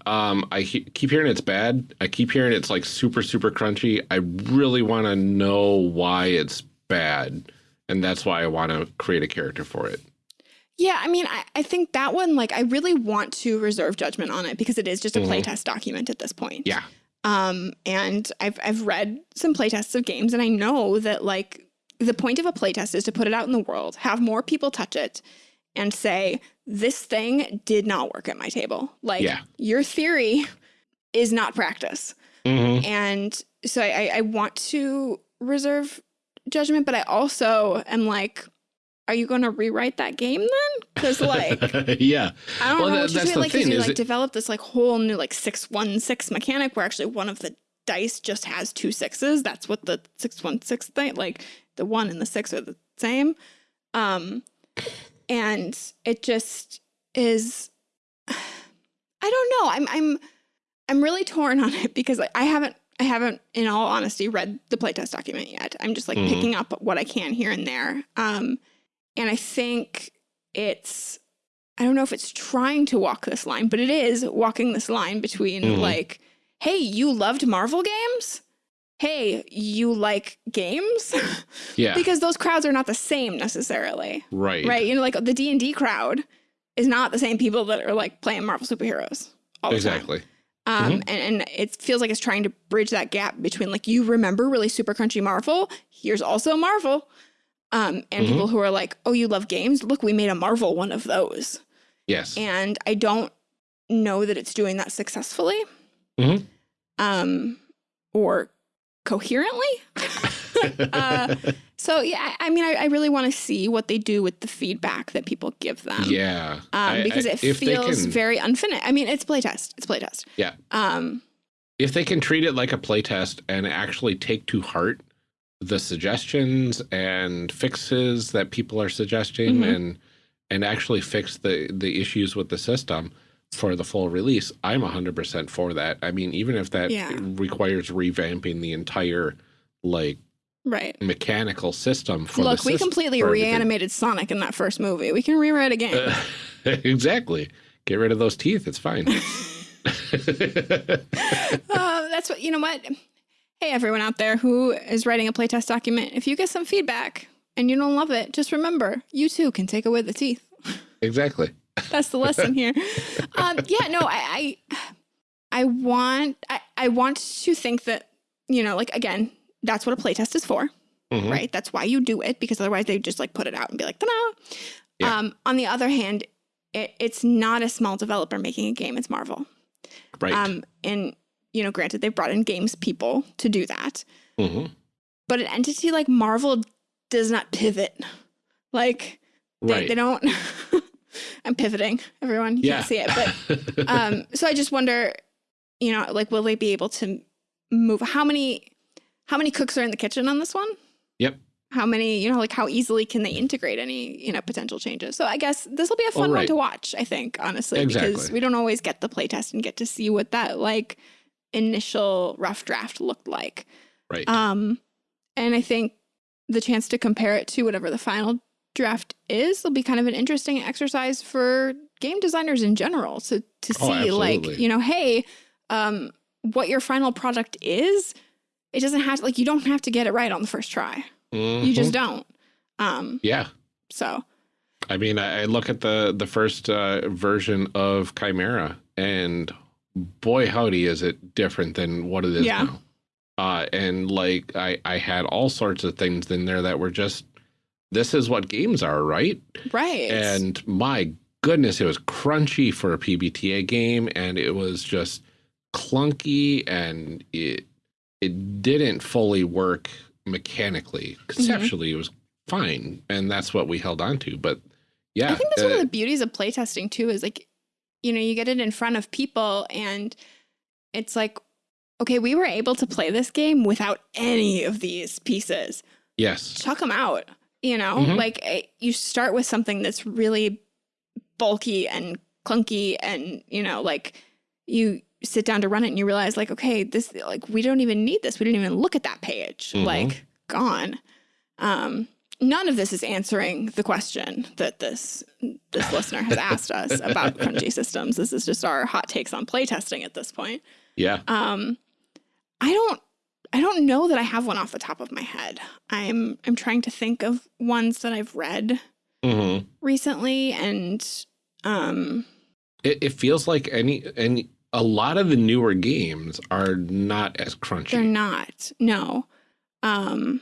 um, I he keep hearing it's bad. I keep hearing it's like super, super crunchy. I really want to know why it's bad. And that's why I want to create a character for it. Yeah, I mean, I, I think that one, like, I really want to reserve judgment on it because it is just a mm -hmm. playtest document at this point. Yeah. Um, and I've, I've read some playtests of games and I know that, like, the point of a playtest is to put it out in the world, have more people touch it, and say, this thing did not work at my table. Like yeah. your theory is not practice. Mm -hmm. And so I, I want to reserve judgment, but I also am like, are you going to rewrite that game then? Because like, yeah, I don't well, know. That, what that's the like, thing. You like it... develop this like whole new like six one six mechanic where actually one of the dice just has two sixes. That's what the six one six thing. Like the one and the six are the same. Um, and it just is I don't know. I'm I'm I'm really torn on it because I haven't I haven't in all honesty read the playtest document yet. I'm just like mm -hmm. picking up what I can here and there. Um and I think it's I don't know if it's trying to walk this line, but it is walking this line between mm -hmm. like, hey, you loved Marvel games? Hey, you like games? Yeah. because those crowds are not the same necessarily. Right. Right. You know, like the D&D crowd is not the same people that are like playing Marvel superheroes exactly. Um, mm -hmm. and, and it feels like it's trying to bridge that gap between like, you remember really super crunchy Marvel. Here's also Marvel. Um, and mm -hmm. people who are like, oh, you love games? Look, we made a Marvel one of those. Yes. And I don't know that it's doing that successfully. Mm -hmm. Um, or coherently. uh, So yeah, I mean, I, I really want to see what they do with the feedback that people give them. Yeah, um, because I, I, it feels can, very unfinished. I mean, it's playtest. It's playtest. Yeah. Um, if they can treat it like a playtest and actually take to heart the suggestions and fixes that people are suggesting mm -hmm. and and actually fix the the issues with the system for the full release, I'm 100% for that. I mean, even if that yeah. requires revamping the entire like right mechanical system for Look, we completely reanimated Sonic in that first movie. We can rewrite a game. Uh, exactly. Get rid of those teeth. It's fine. uh, that's what you know what Hey, everyone out there who is writing a playtest document, if you get some feedback and you don't love it, just remember you too can take away the teeth. Exactly. That's the lesson here. Um, yeah, no, I, I, I want, I, I want to think that, you know, like again, that's what a playtest is for, mm -hmm. right? That's why you do it because otherwise they just like put it out and be like, ta-da. Yeah. Um, on the other hand, it, it's not a small developer making a game; it's Marvel. Right. Um, and you know, granted, they've brought in games people to do that. Mm -hmm. But an entity like Marvel does not pivot. Like, they, right. they don't. I'm pivoting, everyone. You yeah. can't see it. But um, so I just wonder, you know, like, will they be able to move? How many, how many cooks are in the kitchen on this one? Yep. How many, you know, like how easily can they integrate any, you know, potential changes? So I guess this will be a fun right. one to watch, I think, honestly, exactly. because we don't always get the playtest and get to see what that like initial rough draft looked like. Right. Um, and I think the chance to compare it to whatever the final draft is will be kind of an interesting exercise for game designers in general to to oh, see like you know hey um what your final product is it doesn't have to like you don't have to get it right on the first try mm -hmm. you just mm-hmm. don't um yeah so i mean i, I look at the the first uh, version of chimera and boy howdy is it different than what it is yeah. now. Uh, and like I, I had all sorts of things in there that were just this is what games are, right? Right. And my goodness, it was crunchy for a PBTA game, and it was just clunky, and it it didn't fully work mechanically. Mm-hmm. Conceptually, mm -hmm. it was fine, and that's what we held on to. But yeah, I think that's uh, one of uh, the beauties of playtesting too. Is like you know, you get it in front of people and it's like, okay, we were able to play this game without any of these pieces. Yes. Chuck them out, you know, mm -hmm. like eh, you start with something that's really bulky and clunky and, you know, like you sit down to run it and you realize like, okay, this, like, we don't even need this. We didn't even look at that page, mm -hmm. like gone. Um, none of this is answering the question that this this listener has asked us about crunchy systems. This is just our hot takes on playtesting at this point. Yeah. Um, I don't I don't know that I have one off the top of my head. I'm I'm trying to think of ones that I've read mm -hmm. recently, and um, it, it feels like any any a lot of the newer games are not as crunchy. They're not. No. Um,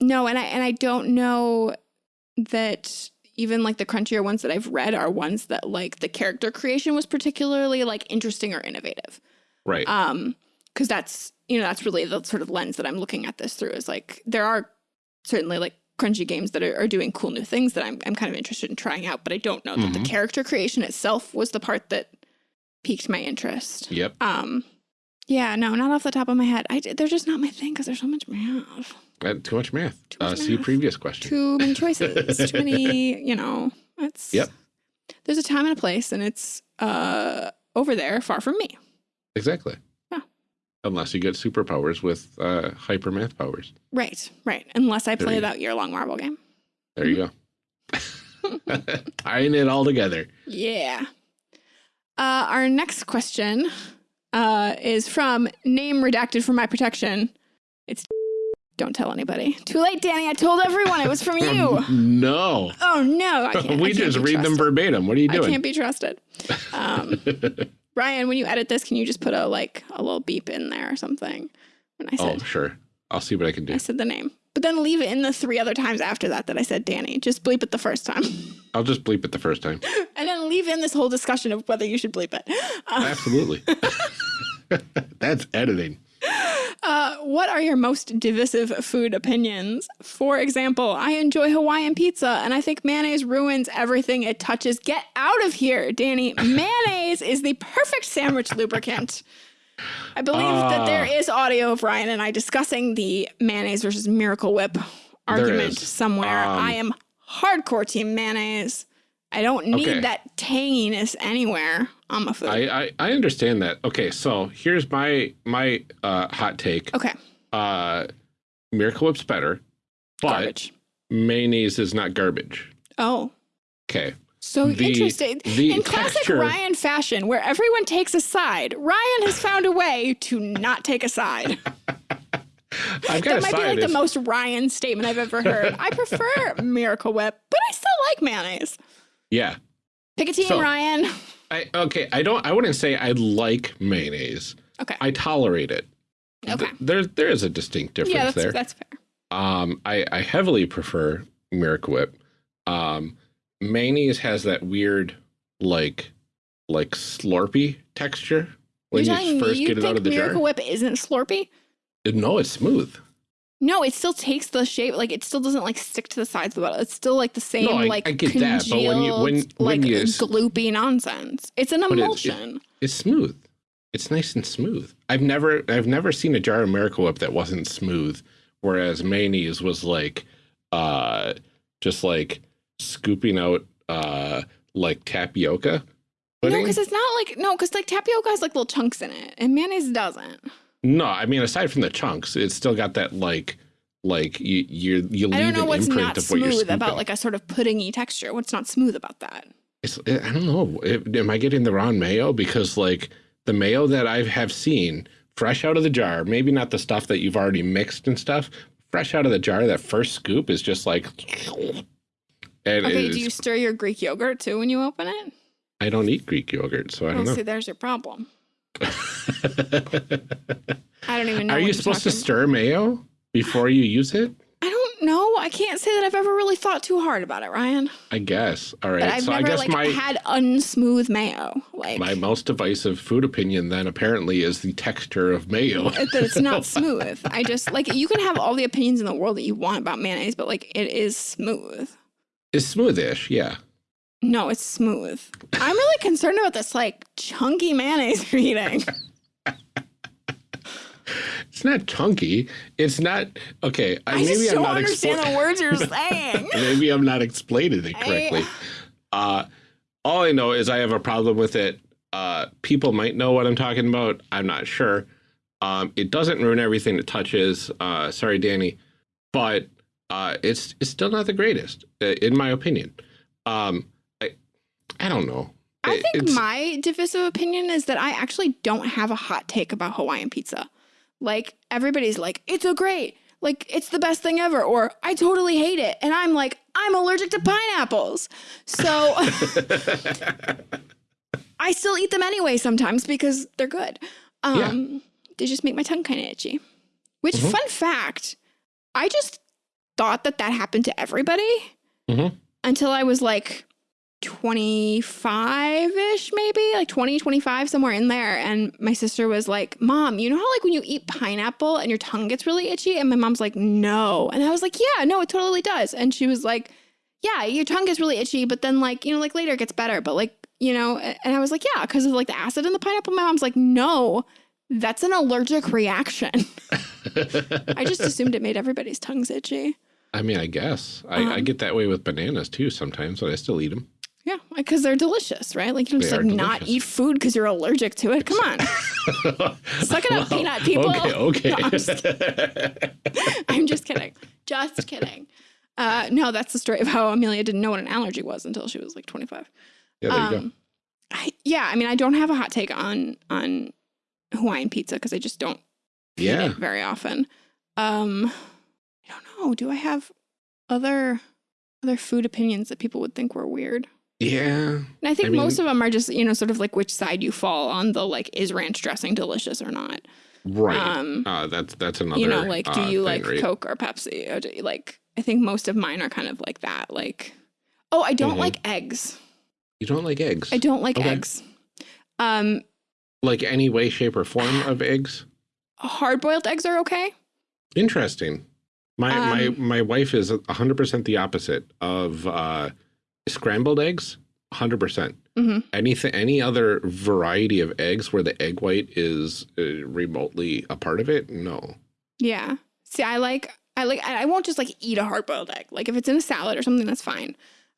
no, and I and I don't know that even like the crunchier ones that I've read are ones that like the character creation was particularly like interesting or innovative. Right. Um because that's you know that's really the sort of lens that I'm looking at this through is like there are certainly like crunchy games that are, are doing cool new things that I'm I'm kind of interested in trying out, but I don't know that mm -hmm. the mm-hmm. character creation itself was the part that piqued my interest. Yep. Um yeah, no, not off the top of my head. I they're just not my thing because there's so much math. Uh, too much math. Too much uh, math. See previous question. Too many choices. too many. You know, it's. Yep. There's a time and a place, and it's uh over there, far from me. Exactly. Unless you get superpowers with uh, hyper math powers. Right. Right. Unless I play that year long Marvel game. There you go. Tying it all together. Yeah. Uh, our next question uh, is from name redacted for my protection. It's don't tell anybody. Too late, Danny. I told everyone it was from you. no. Oh no. we just read them verbatim. What are you doing? I can't be trusted. Um, Ryan, when you edit this, can you just put a like a little beep in there or something? When I oh, said, oh sure, I'll see what I can do. I said the name, but then leave it in the three other times after that that I said Danny. Just bleep it the first time. I'll just bleep it the first time. and then leave in this whole discussion of whether you should bleep it. Absolutely. That's editing. Uh, what are your most divisive food opinions? For example, I enjoy Hawaiian pizza and I think mayonnaise ruins everything it touches. Get out of here, Danny. mayonnaise is the perfect sandwich lubricant. I believe uh, that there ah. audio of Ryan and I discussing the mayonnaise versus Miracle Whip argument somewhere. Um, I am hardcore team mayonnaise. I don't need okay. that tanginess anywhere on my food. I, I, I understand that. Okay, so here's my my uh, hot take. Okay. Uh, Miracle Whip's better, but garbage. mayonnaise is not garbage. Oh. Okay. So the, interesting. The In classic Ryan fashion, where everyone takes a side, Ryan has found a way to not take a side. that might be like the most Ryan statement I've ever heard. I prefer Miracle Whip, but I still like mayonnaise. Yeah. Pick a team, so, Ryan. I, okay, I don't. I wouldn't say I like mayonnaise. Okay. I tolerate it. Okay. there, there is a distinct difference yeah, that's, there. That's fair. Um, I, I heavily prefer Miracle Whip. Um, mayonnaise has that weird, like, like slurpy texture when You're you first get it out of the Miracle jar. Miracle Whip isn't slurpy. No, it's smooth. No, it still takes the shape. Like it still doesn't like stick to the sides of the bottle. It's still like the same. No, I, like I get congealed, that, but when you when when like you gloopy nonsense, it's an emulsion. It, it, it's smooth. It's nice and smooth. I've never I've never seen a jar of Miracle Whip that wasn't smooth, whereas mayonnaise was like, uh, just like scooping out uh like tapioca. Pudding. No, because it's not like no, because like tapioca has like little chunks in it, and mayonnaise doesn't. No, I mean aside from the chunks, it's still got that like like you you you leave I don't know what's not smooth about like a sort of puddingy texture. What's not smooth about that? It's eh, I don't know. am I getting the wrong mayo? Because like the mayo that I have seen fresh out of the jar, maybe not the stuff that you've already mixed and stuff, fresh out of the jar, that first scoop is just like. okay, do you stir your Greek yogurt too when you open it? I don't eat Greek yogurt, so I oh, don't well, know. See, there's your problem. I don't even know. Are you supposed to stir mayo before you use it? I don't know. I can't say that I've ever really thought too hard about it, Ryan. I guess. All right. But I've so never I guess like my, had unsmooth mayo. Like my most divisive food opinion then apparently is the texture of mayo. that it's not smooth. I just like you can have all the opinions in the world that you want about mayonnaise, but like it is smooth. It's smoothish, yeah. No, it's smooth. I'm really concerned about this like chunky mayonnaise you're eating. it's not chunky. It's not okay. I maybe just I'm don't not understand the words you're saying. maybe I'm not explaining it correctly. I... Uh, all I know is I have a problem with it. Uh, people might know what I'm talking about. I'm not sure. Um, it doesn't ruin everything it touches. Uh, sorry, Danny, but uh, it's it's still not the greatest, uh, in my opinion. Um, I don't know. I think it's, my divisive opinion is that I actually don't have a hot take about Hawaiian pizza. Like everybody's like, it's a great, like it's the best thing ever, or I totally hate it. And I'm like, I'm allergic to pineapples. So I still eat them anyway sometimes because they're good. Um, yeah. They just make my tongue kind of itchy. Which, mm -hmm. fun fact, I just thought that that happened to everybody mm -hmm. until I was like 25-ish maybe like 20 25 somewhere in there. And my sister was like mom you know how like when you eat pineapple and your tongue gets really itchy? And my mom's like no. And i was like yeah no it totally does. And she was like yeah your tongue gets really itchy but then like you know like later it gets better. But like you know and i was like yeah because of like the acid in the pineapple. My mom's like no that's an allergic reaction. I just assumed it made everybody's tongues itchy. I mean, I guess. I, um, I, get that way with bananas too sometimes, but I still eat them. Yeah, because they're delicious, right? Like you just like not eat food because you're allergic to it. Come on, suck it up, peanut people. Okay, okay. No, I'm, just I'm, just kidding. Just kidding. Uh, no, that's the story of how Amelia didn't know what an allergy was until she was like 25. Yeah, there um, you go. Um, I, yeah, I mean, I don't have a hot take on on Hawaiian pizza because I just don't eat it very often. Um, I don't know. Do I have other other food opinions that people would think were weird? Yeah. And I think I most of them are just, you know, sort of like which side you fall on the like, is ranch dressing delicious or not? Right. Um, uh, that's, that's another, you know, like, do uh, you thing, like right? Coke or Pepsi? Or do you like, I think most of mine are kind of like that. Like, oh, I don't mm -hmm. like eggs. You don't like eggs? I don't like okay. eggs. Um, like any way, shape or form of eggs? hard boiled eggs are okay. Interesting. My um, my my wife is 100% the opposite of uh, scrambled eggs. 100%. Mm -hmm. Anything any other variety of eggs where the egg white is uh, remotely a part of it? No. Yeah. See, I like I like I won't just like eat a hard boiled egg. Like if it's in a salad or something, that's fine.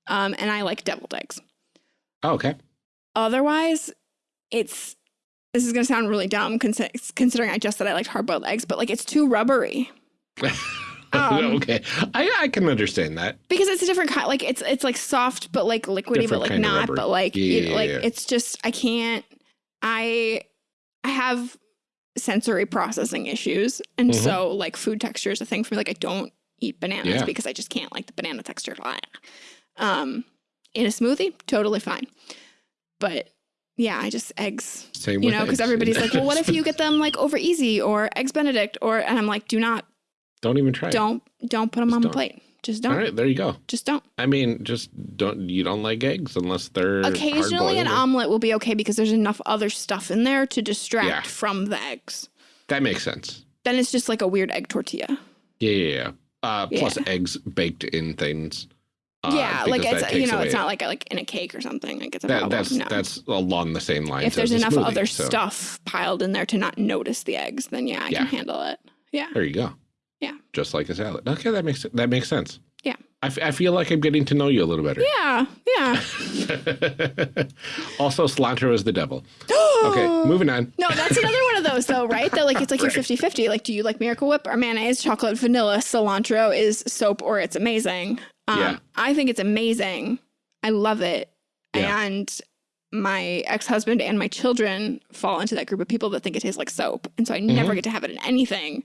Um, and I like deviled eggs. Oh, okay. Otherwise, it's this is gonna sound really dumb considering I just said I liked hard boiled eggs, but like it's too rubbery. Um, okay, I I can understand that because it's a different kind. Like it's it's like soft, but like liquidy, different but like not. But like yeah, you know, like yeah. it's just I can't. I I have sensory processing issues, and mm -hmm. so like food texture is a thing for me. Like I don't eat bananas yeah. because I just can't like the banana texture. Um, in a smoothie, totally fine, but yeah, I just eggs. Same you know, because everybody's like, well, what if you get them like over easy or eggs Benedict or, and I'm like, do not don't even try. Don't don't put them just on the plate. Just don't. All right, there you go. Just don't. I mean, just don't. You don't like eggs unless they're occasionally an omelet will be okay because there's enough other stuff in there to distract yeah. from the eggs. That makes sense. Then it's just like a weird egg tortilla. Yeah, yeah, yeah. Uh, yeah. Plus eggs baked in things. Uh, yeah, like it's you know, it's not like a, like in a cake or something. Like it's a that, that's no. that's along the same lines. If there's enough smoothie, other so. stuff piled in there to not notice the eggs, then yeah, I yeah. can handle it. Yeah. There you go. Yeah. Just like a salad. Okay, that makes that makes sense. Yeah. I, I feel like I'm getting to know you a little better. Yeah, yeah. also, cilantro is the devil. okay, moving on. No, that's another one of those though, right? That like it's like right. you're 50-50. Like, do you like Miracle Whip or mayonnaise, chocolate, vanilla, cilantro is soap or it's amazing. Um, yeah. I think it's amazing. I love it. Yeah. And my ex-husband and my children fall into that group of people that think it tastes like soap. And so I mm -hmm. never get to have it in anything.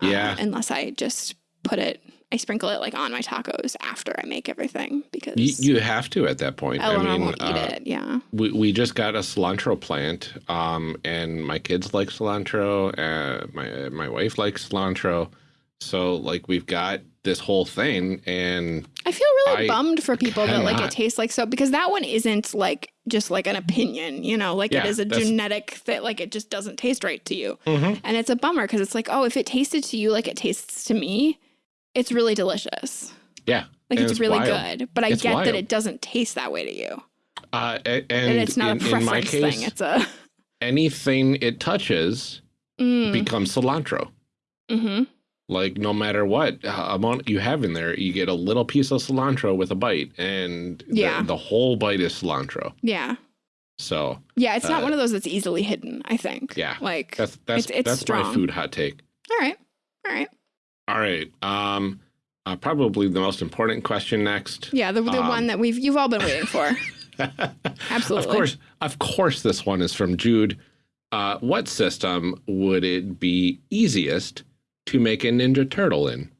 Um, yeah. Unless I just put it, I sprinkle it like on my tacos after I make everything because you, you have to at that point. Eleanor I mean, won't eat uh, it. Yeah. We we just got a cilantro plant, um, and my kids like cilantro. Uh, my my wife likes cilantro, so like we've got this whole thing and I feel really I bummed for people cannot. that like it tastes like soap because that one isn't like just like an opinion, you know, like yeah, it is a genetic that like it just doesn't taste right to you. Mm -hmm. And it's a bummer because it's like, oh, if it tasted to you like it tastes to me, it's really delicious. Yeah. Like it's, it's, really wild. good. But I it's get wild. that it doesn't taste that way to you. Uh, and, and, it's not in, a preference case, thing. It's a anything it touches mm. becomes cilantro. Mm-hmm. Like no matter what amount you have in there, you get a little piece of cilantro with a bite, and yeah. the, the whole bite is cilantro. Yeah. So yeah, it's uh, not one of those that's easily hidden. I think. Yeah. Like that's that's it's, it's that's strong. my food hot take. All right. All right. All right. Um, uh, probably the most important question next. Yeah, the, the um, one that we've you've all been waiting for. Absolutely. Of course, of course, this one is from Jude. Uh, what system would it be easiest to make a Ninja Turtle in?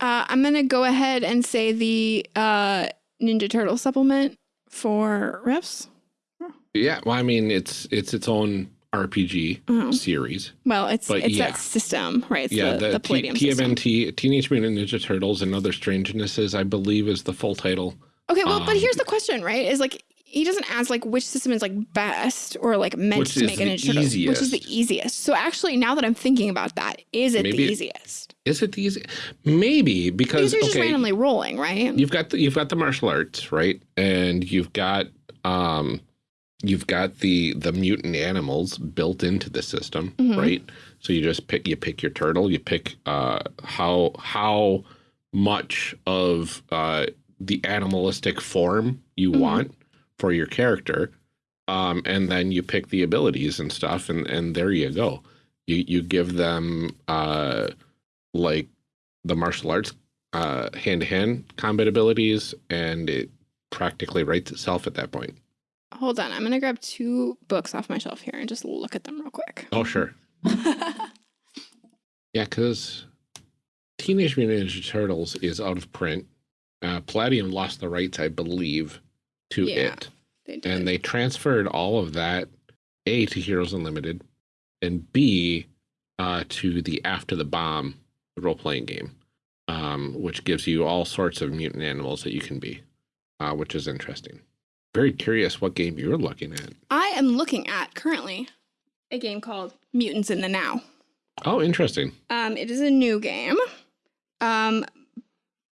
Uh, I'm going to go ahead and say the uh, Ninja Turtle supplement for Rifts. Yeah, well, I mean, it's it's its own RPG oh. series. Well, it's but it's yeah. that system, right? It's yeah, the, the, the Palladium TMNT, Teenage Mutant Ninja Turtles and Other Strangenesses, I believe, is the full title. Okay, well, um, but here's the question, right? Is like he doesn't ask like which system is like best or like meant which to make an Turtle, which is the easiest. So actually, now that I'm thinking about that, is it Maybe the easiest? Is it the easiest? Maybe because you're okay, just randomly rolling, right? You've got the, you've got the martial arts, right? And you've got um you've got the the mutant animals built into the system, mm -hmm. right? So you just pick you pick your turtle, you pick uh how how much of uh the animalistic form you mm -hmm. want for your character. Um, and then you pick the abilities and stuff, and, and there you go. You you give them uh, like the martial arts uh, hand to hand combat abilities, and it practically writes itself at that point. Hold on, I'm gonna grab two books off my shelf here and just look at them real quick. Oh sure. yeah, because Teenage Mutant Ninja Turtles is out of print. Uh, Palladium lost the rights, I believe, to yeah, it. They and they transferred all of that, A, to Heroes Unlimited, and B, uh, to the After the Bomb role playing game, um, which gives you all sorts of mutant animals that you can be, uh, which is interesting. Very curious what game you're looking at. I am looking at currently a game called Mutants in the Now. Oh, interesting. Um, it is a new game, um,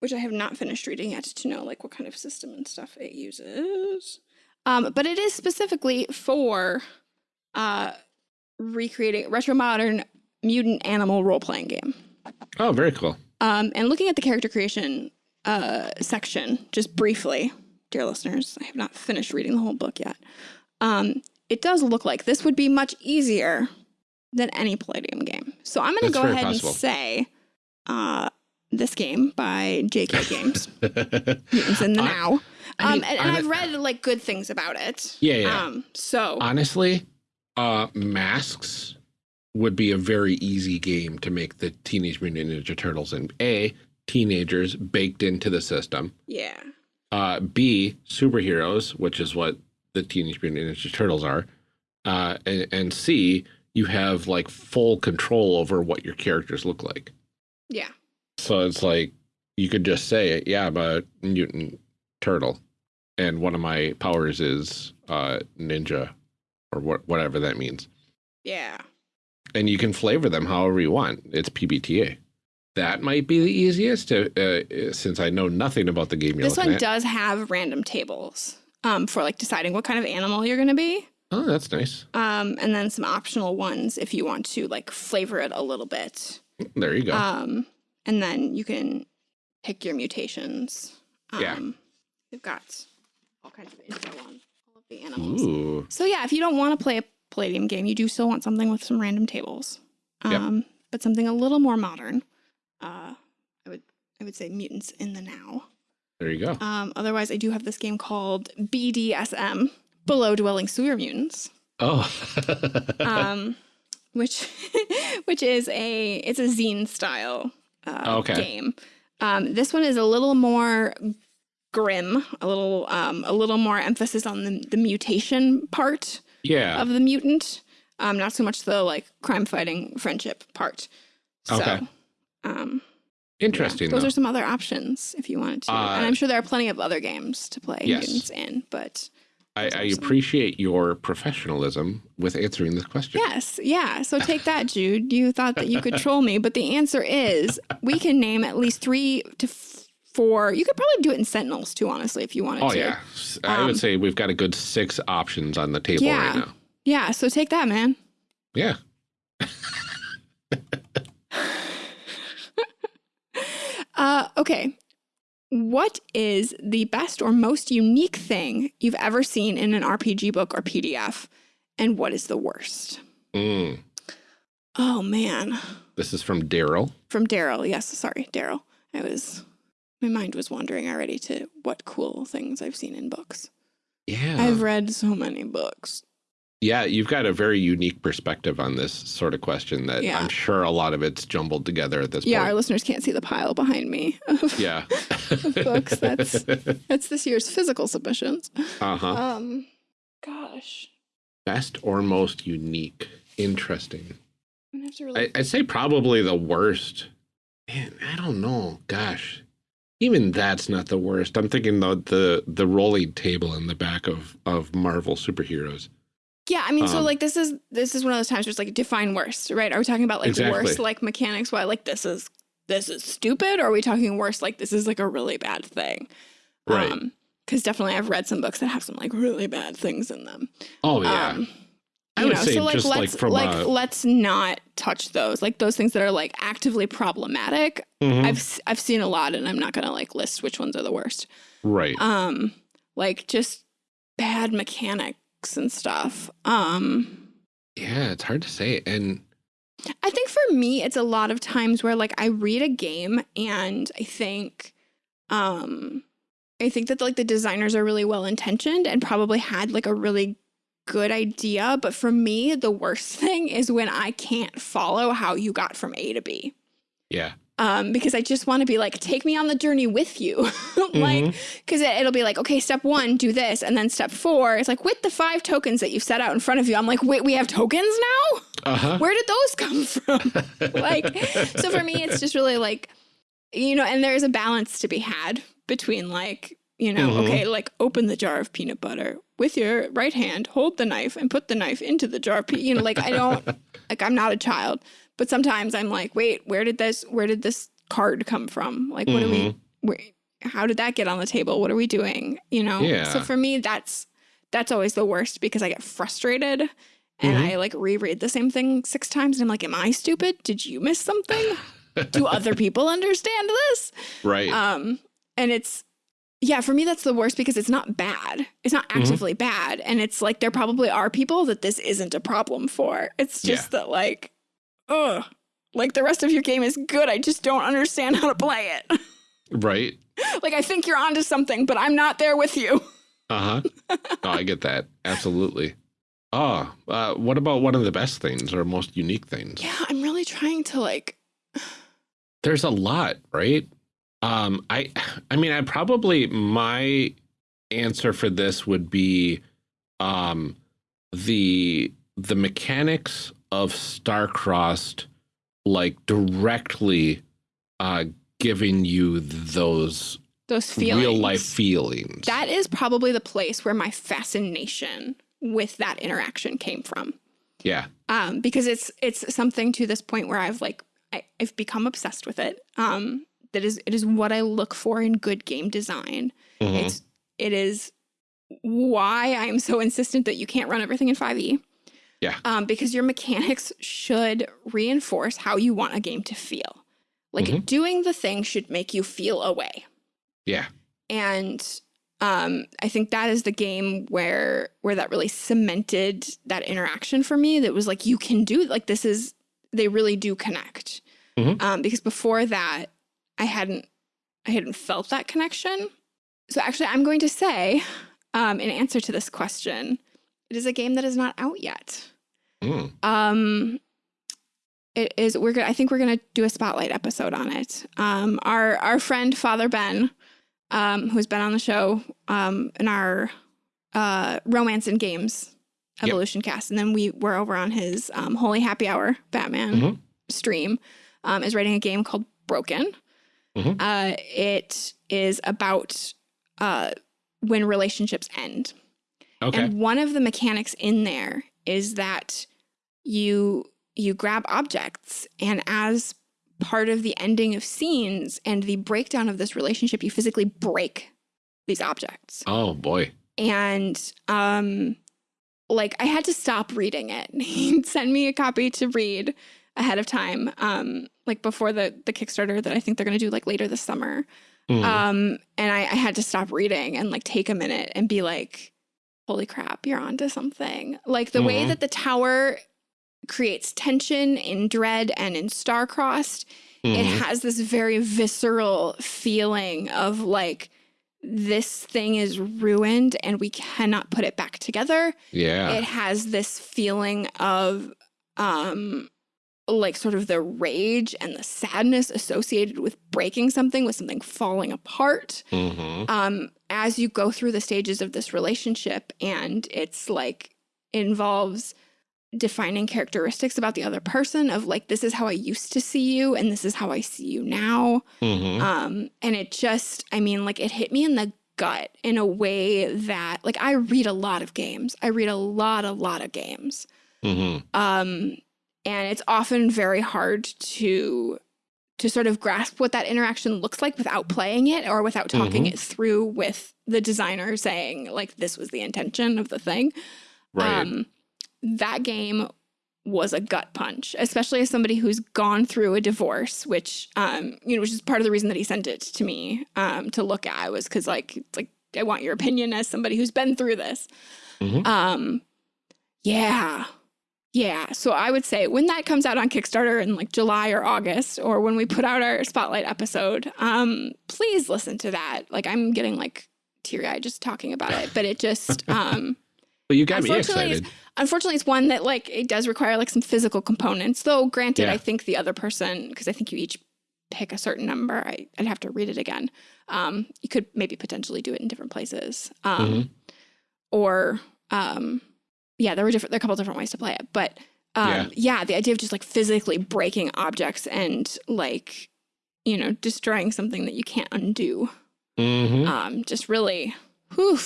which I have not finished reading yet to know like what kind of system and stuff it uses. Um, but it is specifically for uh, recreating retro modern mutant animal role playing game. Oh, very cool. Um, and looking at the character creation uh, section, just briefly, dear listeners, I have not finished reading the whole book yet. Um, it does look like this would be much easier than any Palladium game. So I'm going to go ahead possible. and say uh, this game by JK Games, Mutants in the I, Now. I mean, um, and, and I've read like good things about it. Yeah, yeah. Um, so honestly, uh, masks would be a very easy game to make the Teenage Mutant Ninja Turtles in A, teenagers baked into the system. Yeah. Uh, B, superheroes, which is what the Teenage Mutant Ninja Turtles are. Uh, and, and C, you have like full control over what your characters look like. Yeah. So it's like you could just say, yeah, I'm a mutant turtle. And one of my powers is uh, ninja or what, whatever that means. Yeah and you can flavor them however you want. It's PBTA. That might be the easiest to, uh, since I know nothing about the game you're This one at. does have random tables um, for like deciding what kind of animal you're going to be. Oh, that's nice. Um, and then some optional ones if you want to like flavor it a little bit. There you go. Um, and then you can pick your mutations. Um, yeah. They've got all kinds of info on all of the animals. Ooh. So yeah, if you don't want to play a Palladium game, you do still want something with some random tables. Um, yep. but something a little more modern. Uh, I would I would say Mutants in the Now. There you go. Um, otherwise, I do have this game called BDSM, Below Dwelling Sewer Mutants. Oh. um, which which is a it's a zine style uh, okay. game. Um, this one is a little more grim, a little um, a little more emphasis on the, the mutation part yeah. of the mutant. Um, not so much the like crime fighting friendship part. So, okay. Um, Interesting. Yeah, those though. are some other options if you wanted to, uh, and I'm sure there are plenty of other games to play yes. mutants in. But I, I appreciate your professionalism with answering this question. Yes, yeah. So take that, Jude. You thought that you could troll me, but the answer is we can name at least three to four. You could probably do it in Sentinels too, honestly, if you wanted oh, to. Oh yeah, I um, would say we've got a good six options on the table yeah, right now. Yeah, so take that, man. Yeah. uh, okay. What is the best or most unique thing you've ever seen in an RPG book or PDF? And what is the worst? Mm. Oh, man. This is from Daryl. From Daryl. Yes. Sorry, Daryl. I was my mind was wandering already to what cool things I've seen in books. Yeah. I've read so many books. Yeah, you've got a very unique perspective on this sort of question that yeah. I'm sure a lot of it's jumbled together at this yeah, point. Yeah, our listeners can't see the pile behind me of, yeah. of books. That's that's this year's physical submissions. Uh-huh. Um gosh. Best or most unique. Interesting. Really I, I'd say probably the worst. Man, I don't know. Gosh even that's not the worst. I'm thinking the the the rolling table in the back of of Marvel superheroes. Yeah, I mean, um, so like this is this is one of those times where it's like define worst, right? Are we talking about like exactly. worst like mechanics? Why like this is this is stupid? Or are we talking worse like this is like a really bad thing? Right. Um, because definitely I've read some books that have some like really bad things in them. Oh yeah. Um, I would know, say so like, just let's, like like a... let's not touch those like those things that are like actively problematic. Mm -hmm. I've I've seen a lot, and I'm not gonna like list which ones are the worst. Right. Um, like just bad mechanics and stuff. Um. Yeah, it's hard to say, and I think for me, it's a lot of times where like I read a game and I think, um, I think that like the designers are really well intentioned and probably had like a really good idea. But for me, the worst thing is when I can't follow how you got from A to B. Yeah. Um, because I just want to be like, take me on the journey with you. like, because mm -hmm. it, will be like, okay, step one, do this. And then step four, it's like, with the five tokens that you've set out in front of you, I'm like, wait, we have tokens now? Uh -huh. Where did those come from? like, so for me, it's just really like, you know, and there's a balance to be had between like, you know, mm -hmm. okay, like open the jar of peanut butter with your right hand, hold the knife and put the knife into the jar. You know, like I don't, like I'm not a child, But sometimes I'm like, wait, where did this where did this card come from? Like what mm -hmm. do we mm-hmm. where, how did that get on the table? What are we doing? You know? Yeah. So for me, that's that's always the worst because I get frustrated and mm -hmm. I like reread the same thing six times and I'm like, am I stupid? Did you miss something? do other people understand this? Right. Um, and it's yeah, for me, that's the worst because it's not bad. It's not mm-hmm. actively mm -hmm. bad. And it's like there probably are people that this isn't a problem for. It's just yeah. that, like, ugh, like the rest of your game is good. I just don't understand how to play it. Right. like, I think you're onto something, but I'm not there with you. uh huh. Oh, I get that. Absolutely. Oh, uh, what about one of the best things or most unique things? Yeah, I'm really trying to like. There's a lot, right? Um, I, I mean, I probably my answer for this would be, um, the the mechanics of Starcrossed, like directly, uh, giving you those those feelings, real life feelings. That is probably the place where my fascination with that interaction came from. Yeah. Um, because it's it's something to this point where I've like I, have become obsessed with it. Um, that is it is what I look for in good game design. Mm -hmm. It's it is why I am so insistent that you can't run everything in 5e. Yeah. Um, because your mechanics should reinforce how you want a game to feel. Like mm -hmm. doing the thing should make you feel a way. Yeah. And um, I think that is the game where where that really cemented that interaction for me. That was like you can do like this is they really do connect. Mm -hmm. um, because before that, I hadn't I hadn't felt that connection. So actually, I'm going to say, um, in answer to this question, it is a game that is not out yet. Mm. Um, it is. We're gonna. I think we're gonna do a spotlight episode on it. Um, our our friend Father Ben, um, who's been on the show, um, in our uh, romance and games evolution yep. cast, and then we were over on his um, Holy Happy Hour Batman mm -hmm. stream. Um, is writing a game called Broken. Mm -hmm. uh, it is about uh, when relationships end. Okay. And one of the mechanics in there is that you you grab objects and as part of the ending of scenes and the breakdown of this relationship, you physically break these objects. Oh boy. And um like I had to stop reading it. He'd send me a copy to read ahead of time, um, like before the the Kickstarter that I think they're gonna do like later this summer. Mm. Um, and I, I had to stop reading and like take a minute and be like, holy crap, you're onto something. Like the mm -hmm. way that the tower creates tension in Dread and in Starcrossed, mm it mm-hmm. has this very visceral feeling of like, this thing is ruined and we cannot put it back together. Yeah. It has this feeling of um like sort of the rage and the sadness associated with breaking something, with something falling apart. Mm -hmm. Um, as you go through the stages of this relationship, and it's like involves defining characteristics about the other person of like this is how I used to see you and this is how I see you now. Mm -hmm. Um, and it just, I mean, like it hit me in the gut in a way that like I read a lot of games. I read a lot, a lot of games. Mm -hmm. Um, and it's often very hard to to sort of grasp what that interaction looks like without playing it or without talking mm -hmm. it through with the designer saying like this was the intention of the thing. Right. Um, that game was a gut punch, especially as somebody who's gone through a divorce, which um, you know, which is part of the reason that he sent it to me um, to look at was because like it's like I want your opinion as somebody who's been through this. Mm -hmm. Um, yeah, yeah, so I would say when that comes out on Kickstarter in like July or August, or when we put out our spotlight episode, um, please listen to that. Like I'm getting like teary eyed just talking about it, but it just um Well you got me excited. Unfortunately it's one that like it does require like some physical components. Though granted, yeah. I think the other person, because I think you each pick a certain number, I, would have to read it again. Um, you could maybe potentially do it in different places. Um, mm -hmm. or um yeah, there were different, there are a couple different ways to play it, but um, yeah. yeah, the idea of just like physically breaking objects and like, you know, destroying something that you can't undo. Mm -hmm. Um, just really, whew.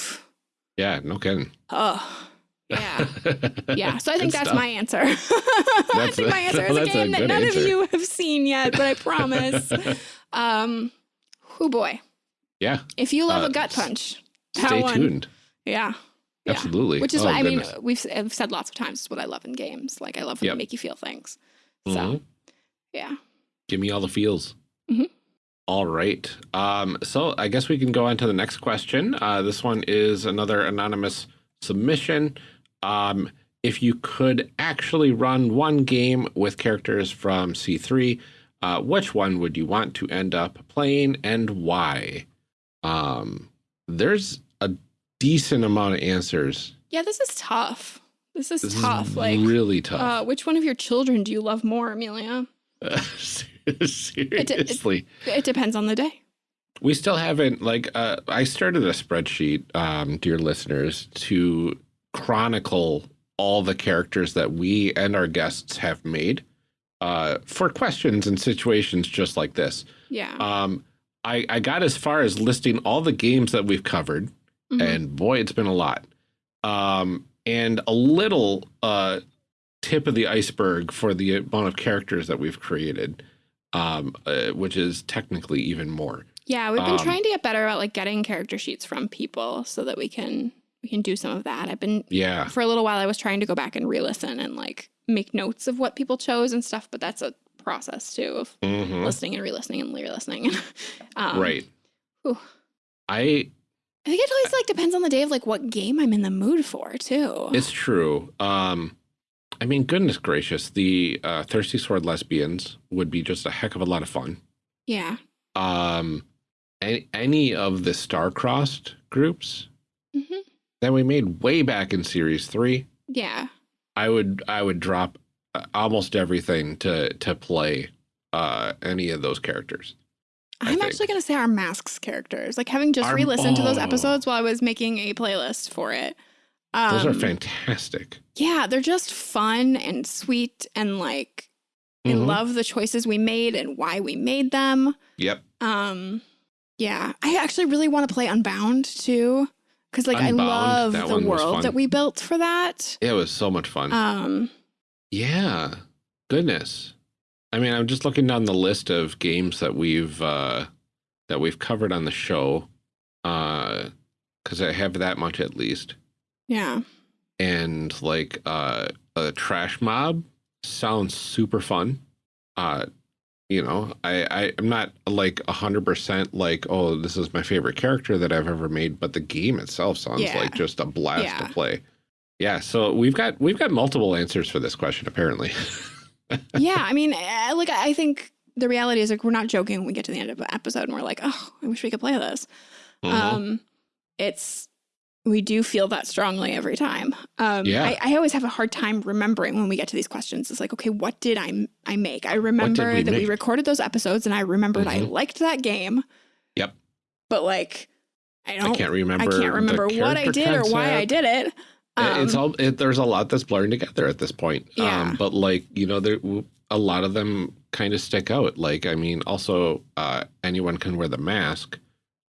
Yeah, no kidding. Oh, Yeah. Yeah. So I think that's stuff. my answer. I think my answer is a game a that none answer. of you have seen yet, but I promise. um, oh boy. Yeah. If you love uh, a gut punch, stay tuned. Yeah. Yeah. Absolutely. Which is oh, what I mean, we've I've said lots of times, it's what I love in games. Like I love when yep. they make you feel things. So, mm -hmm. yeah. Give me all the feels. Mm -hmm. All right. Um, so I guess we can go on to the next question. Uh, this one is another anonymous submission. Um, if you could actually run one game with characters from C3, uh, which one would you want to end up playing and why? Um, there's a decent amount of answers. Yeah, this is tough. This is this tough. Is like really tough. Uh, which one of your children do you love more, Amelia? Uh, seriously, it, it, it, depends on the day. We still haven't like uh, I started a spreadsheet, um, dear listeners, to chronicle all the characters that we and our guests have made uh, for questions and situations just like this. Yeah. Um, I, I got as far as listing all the games that we've covered Mm -hmm. And boy, it's been a lot. Um, and a little uh, tip of the iceberg for the amount of characters that we've created, um, uh, which is technically even more. Yeah, we've been um, trying to get better about like getting character sheets from people so that we can we can do some of that. I've been yeah for a little while. I was trying to go back and re-listen and like make notes of what people chose and stuff, but that's a process too of mm -hmm. listening and re-listening and re-listening. um, right. Whew. I I think it always like depends on the day of like what game I'm in the mood for too. It's true. Um, I mean, goodness gracious, the uh, Thirsty Sword Lesbians would be just a heck of a lot of fun. Yeah. Um, any, any of the star-crossed groups. That we made way back in Series Three. Yeah. I would I would drop uh, almost everything to to play uh, any of those characters. I'm actually going to say our masks characters. Like having just re-listened oh. to those oh. episodes while I was making a playlist for it. Um, those are um, fantastic. Yeah, they're just fun and sweet and like mm -hmm. I mm-hmm. love the choices we made and why we made them. Yep. Um yeah, I actually really want to play Unbound too cuz like Unbound, I love the world that we built for that. It was so much fun. Um yeah. Goodness. I mean, I'm just looking down the list of games that we've uh, that we've covered on the show, because uh, I have that much at least. Yeah. And like uh, a trash mob sounds super fun. Uh, you know, I, I am not like a hundred percent like, oh, this is my favorite character that I've ever made, but the game itself sounds yeah. like just a blast yeah. to play. Yeah, so we've got we've got multiple answers for this question apparently. yeah, I mean, like I think the reality is like we're not joking when we get to the end of an episode and we're like, oh, I wish we could play this. Mm -hmm. Um, it's we do feel that strongly every time. Um, yeah. I, I, always have a hard time remembering when we get to these questions. It's like, okay, what did I I make? I remember we that make? we recorded those episodes and I remembered mm -hmm. I mm-hmm. liked that game. Yep. But like, I don't. I can't remember. I can't remember what I did concept. or why I did it. Um, it's all it, there's a lot that's blurring together at this point. Yeah. Um, but like you know, there a lot of them kind of stick out. Like I mean, also uh, anyone can wear the mask.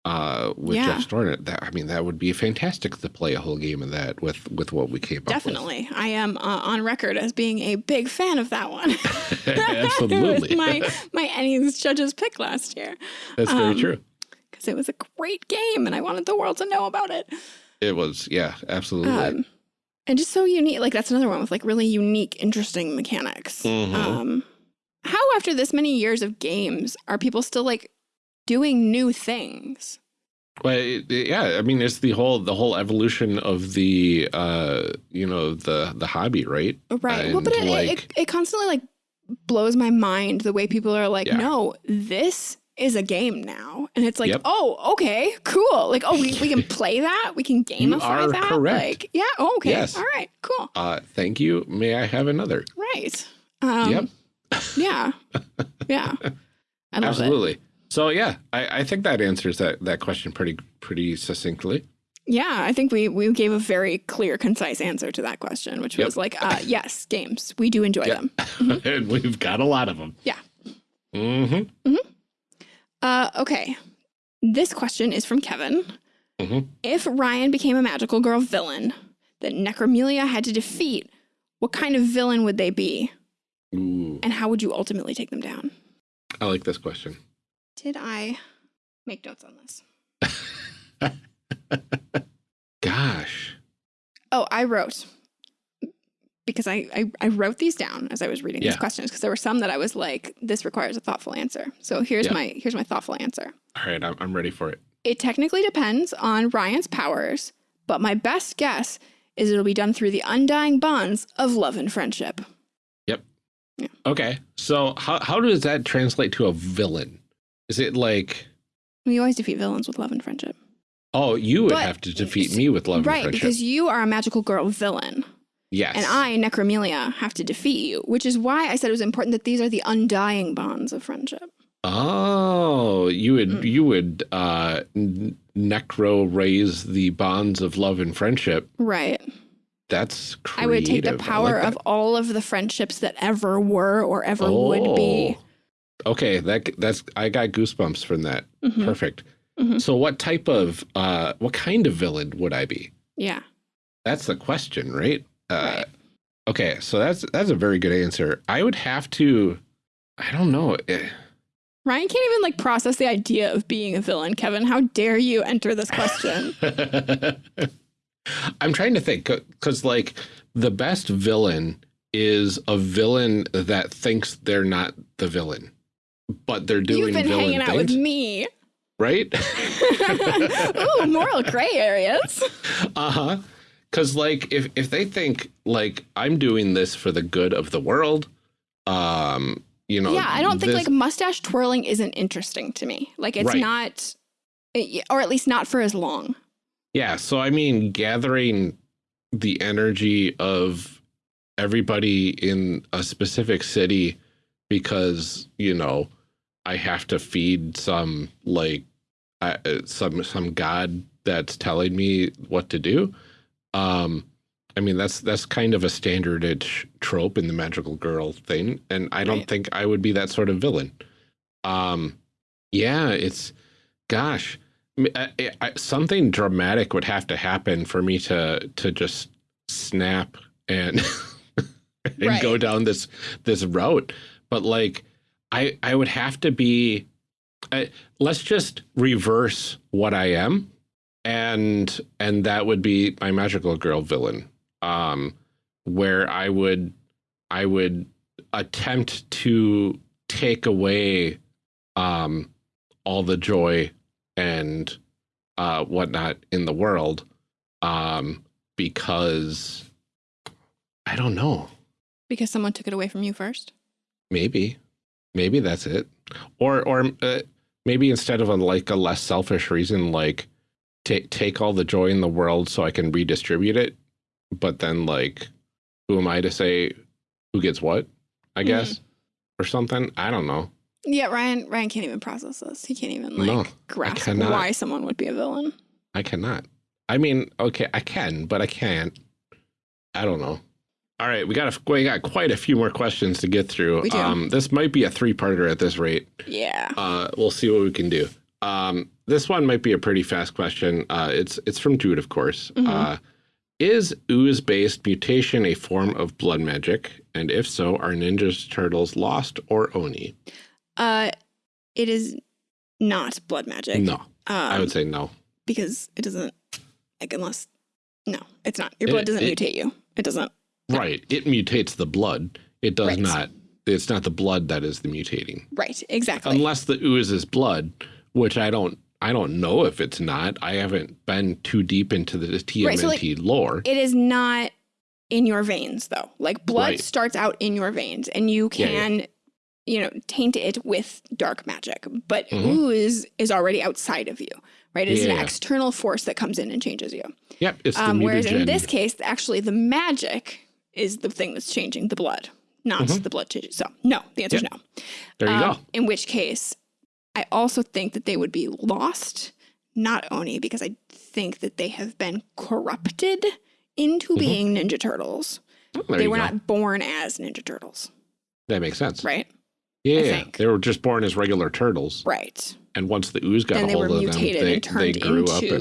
Uh, with yeah. Jeff Stornett, that I mean, that would be fantastic to play a whole game of that with with what we came Definitely. up with. Definitely, I am uh, on record as being a big fan of that one. Absolutely, my my ENnies judges pick last year. That's um, very true. Because it was a great game, and I wanted the world to know about it. It was, yeah, absolutely. Um, and just so unique. Like that's another one with like really unique, interesting mechanics. Mm -hmm. Um, how after this many years of games are people still like doing new things? Well, yeah, I mean, it's the whole the whole evolution of the uh, you know the the hobby, right? Right. And well, but it, like, it, it constantly like blows my mind the way people are like, yeah. no, this is a game now. And it's like, yep. oh, okay, cool. Like, oh, we, we can play that. We can gamify that. Correct. Like, yeah, oh, okay. Yes. All right, cool. Uh, thank you. May I have another? Right. Um, yep. yeah. Yeah. Absolutely. It. So yeah, I, I think that answers that that question pretty pretty succinctly. Yeah, I think we we gave a very clear, concise answer to that question, which yep. was like, uh, yes, games. We do enjoy them. Mm -hmm. and we've got a lot of them. Yeah. Mm-hmm. Mm-hmm. Uh, okay. This question is from Kevin. Mm -hmm. If Ryan became a magical girl villain, that Necromelia had to defeat, what kind of villain would they be? Ooh. And how would you ultimately take them down? I like this question. Did I make notes on this? Gosh. Oh, I wrote because I, I, I wrote these down as I was reading Yeah. these questions because there were some that I was like, this requires a thoughtful answer. So here's Yeah. my here's my thoughtful answer. All right, I'm, I'm ready for it. It technically depends on Ryan's powers, but my best guess is it'll be done through the undying bonds of love and friendship. Yep. Yeah. Okay, so how, how does that translate to a villain? Is it like, We always defeat villains with love and friendship. oh, you would But- have to defeat me with love right, and friendship? because you are a magical girl villain. yes. And I, Necromelia, have to defeat you, which is why I said it was important that these are the undying bonds of friendship. Oh, you would Mm. you would uh, necro raise the bonds of love and friendship. Right. That's creative. I would take the I like power of all of the friendships that ever were or ever would be. Okay, that that's I got goosebumps from that. Mhm. Perfect. Mhm. So, what type of uh, what kind of villain would I be? Yeah. That's the question, right? Uh, Right. Okay, so that's that's a very good answer. I would have to. I don't know. eh, Ryan can't even like process the idea of being a villain. Kevin, how dare you enter this question? I'm trying to think because, like, the best villain is a villain that thinks they're not the villain, but they're doing You've been villain hanging out things, with me. right? Ooh, moral gray areas. uh huh. Because, like, if if they think like I'm doing this for the good of the world, um, you know, yeah, I don't think like mustache twirling isn't interesting to me. Like it's Right. not, or at least not for as long. Yeah, so I mean, gathering the energy of everybody in a specific city because you know I have to feed some like uh, uh, some some god that's telling me what to do. Um, I mean, that's that's kind of a standard trope in the magical girl thing, and I don't Right. think I would be that sort of villain. Um, yeah, it's gosh. I- I- I- something dramatic would have to happen for me to to just snap and and Right. go down this this route but like i i would have to be I, let's just reverse what i am and and that would be my magical girl villain. Um where i would i would attempt to take away um all the joy and uh whatnot in the world um because i don't know. Because someone took it away from you first. maybe maybe that's it or or uh, maybe instead of a like a less selfish reason like take take all the joy in the world so i can redistribute it but then like who am i to say who gets what i Mhm. guess or something i don't know Yeah, Ryan. Ryan can't even process this. He can't even like No, grasp why someone would be a villain. i cannot i mean okay i can but i can't i don't know all right we got a, we got quite a few more questions to get through We do. um this might be a three-parter at this rate Yeah. uh, we'll see what we can do. Um, this one might be a pretty fast question. Uh, it's it's from Jude, of course. Mhm. Uh, is ooze-based mutation a form of blood magic? And if so, are Ninja Turtles lost or Oni? Uh, it is not blood magic. No, um, I would say no. because it doesn't like unless no, it's not. Your It- blood doesn't it- mutate you. It doesn't. Right. It mutates the blood. It does Right. not. It's not the blood that is the mutating, Right. Exactly. unless the ooze is blood, which I don't. I don't know if it's not. I haven't been too deep into the TMNT Right, so, like, lore. it is not in your veins though. Like blood Right. starts out in your veins, and you Yeah, yeah. can. You know, taint it with dark magic, but Mhm. ooze is already outside of you, right? It's Yeah. an external force that comes in and changes you. yep. It's the Um, whereas in this case, actually, the magic is the thing that's changing the blood, not Mhm. the blood changes. So, no, the answer is no. there you Um, go. In which case, I also think that they would be lost, not Oni, because I think that they have been corrupted into Mhm. being Ninja Turtles. Oh, they were go. not born as Ninja Turtles, That makes sense. right? Yeah, they were just born as regular turtles, Right. and once the ooze got Then a hold of them, they, they turned grew up into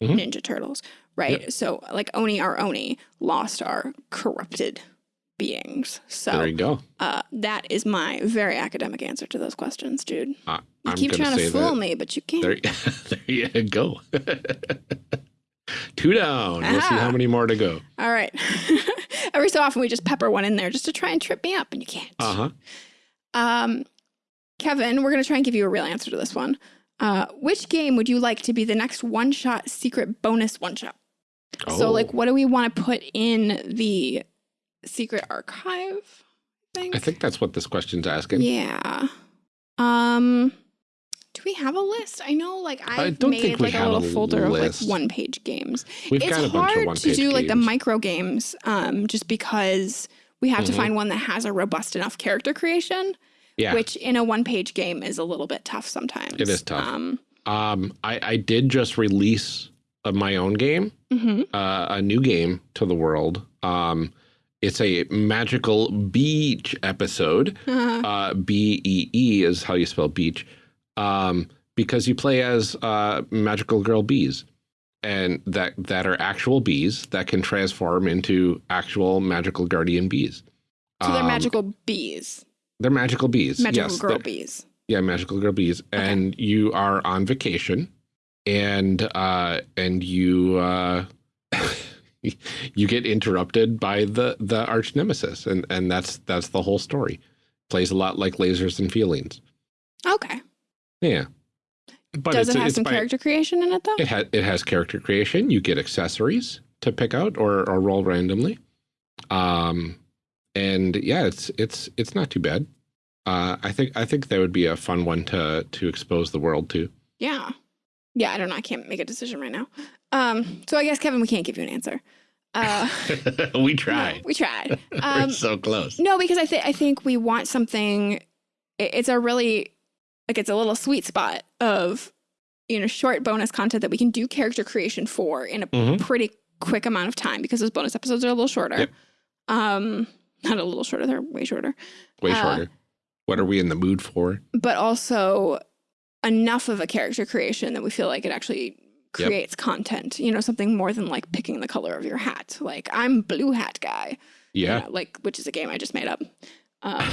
and Mhm. Ninja Turtles. Right? Yep. So like Oni are Oni, lost are corrupted beings. So there you go. Uh, that is my very academic answer to those questions, dude. Uh, you I'm keep trying to fool me, but you can't. There, there you go. Two down. Aha. We'll see how many more to go. All right. Every so often we just pepper one in there just to try and trip me up, and you can't. Uh huh. Um, Kevin, we're gonna try and give you a real answer to this one. Uh, which game would you like to be the next one shot secret bonus one shot? Oh. So, like, what do we want to put in the secret archive? I think. I think that's what this question's asking. Yeah. Um, do we have a list? I know, like I don't made like a little a folder list. of like one page games. We've it's got a bunch of one to do like the micro games, um, just because we have mm -hmm. to mm-hmm. find one that has a robust enough character creation. Yeah. Which in a one page game is a little bit tough sometimes. It is tough. Um, um I, I did just release of my own game, mm -hmm. uh, a new game to the world. Um, it's a magical beach episode. Uh -huh. uh, B E E is how you spell beach um, because you play as uh, magical girl bees and that that are actual bees that can transform into actual magical guardian bees. So they're um, magical bees. They're magical bees. Magical yes, girl bees. Yeah, magical girl bees. Okay. And you are on vacation and uh and you uh you get interrupted by the the arch nemesis and and that's that's the whole story. Plays a lot like lasers and feelings. Okay. Yeah. But Does it have some by, character creation in it though? It has it has character creation. You get accessories to pick out or, or roll randomly. Um and yeah, it's it's it's not too bad. Uh I think I think that would be a fun one to to expose the world to. Yeah. Yeah, I don't know. I can't make a decision right now. Um so I guess Kevin we can't give you an answer. Uh, we tried. No, we tried. Um, We're so close. No, because I think I think we want something. It's a really like it's a little sweet spot of you know short bonus content that we can do character creation for in a mm -hmm. pretty quick amount of time because those bonus episodes are a little shorter. Yep. Um, not a little shorter; they're way shorter. Way uh, shorter. What are we in the mood for? But also enough of a character creation that we feel like it actually creates yep. content. You know, something more than like picking the color of your hat. Like I'm blue hat guy. Yeah. You know, like which is a game I just made up. Um,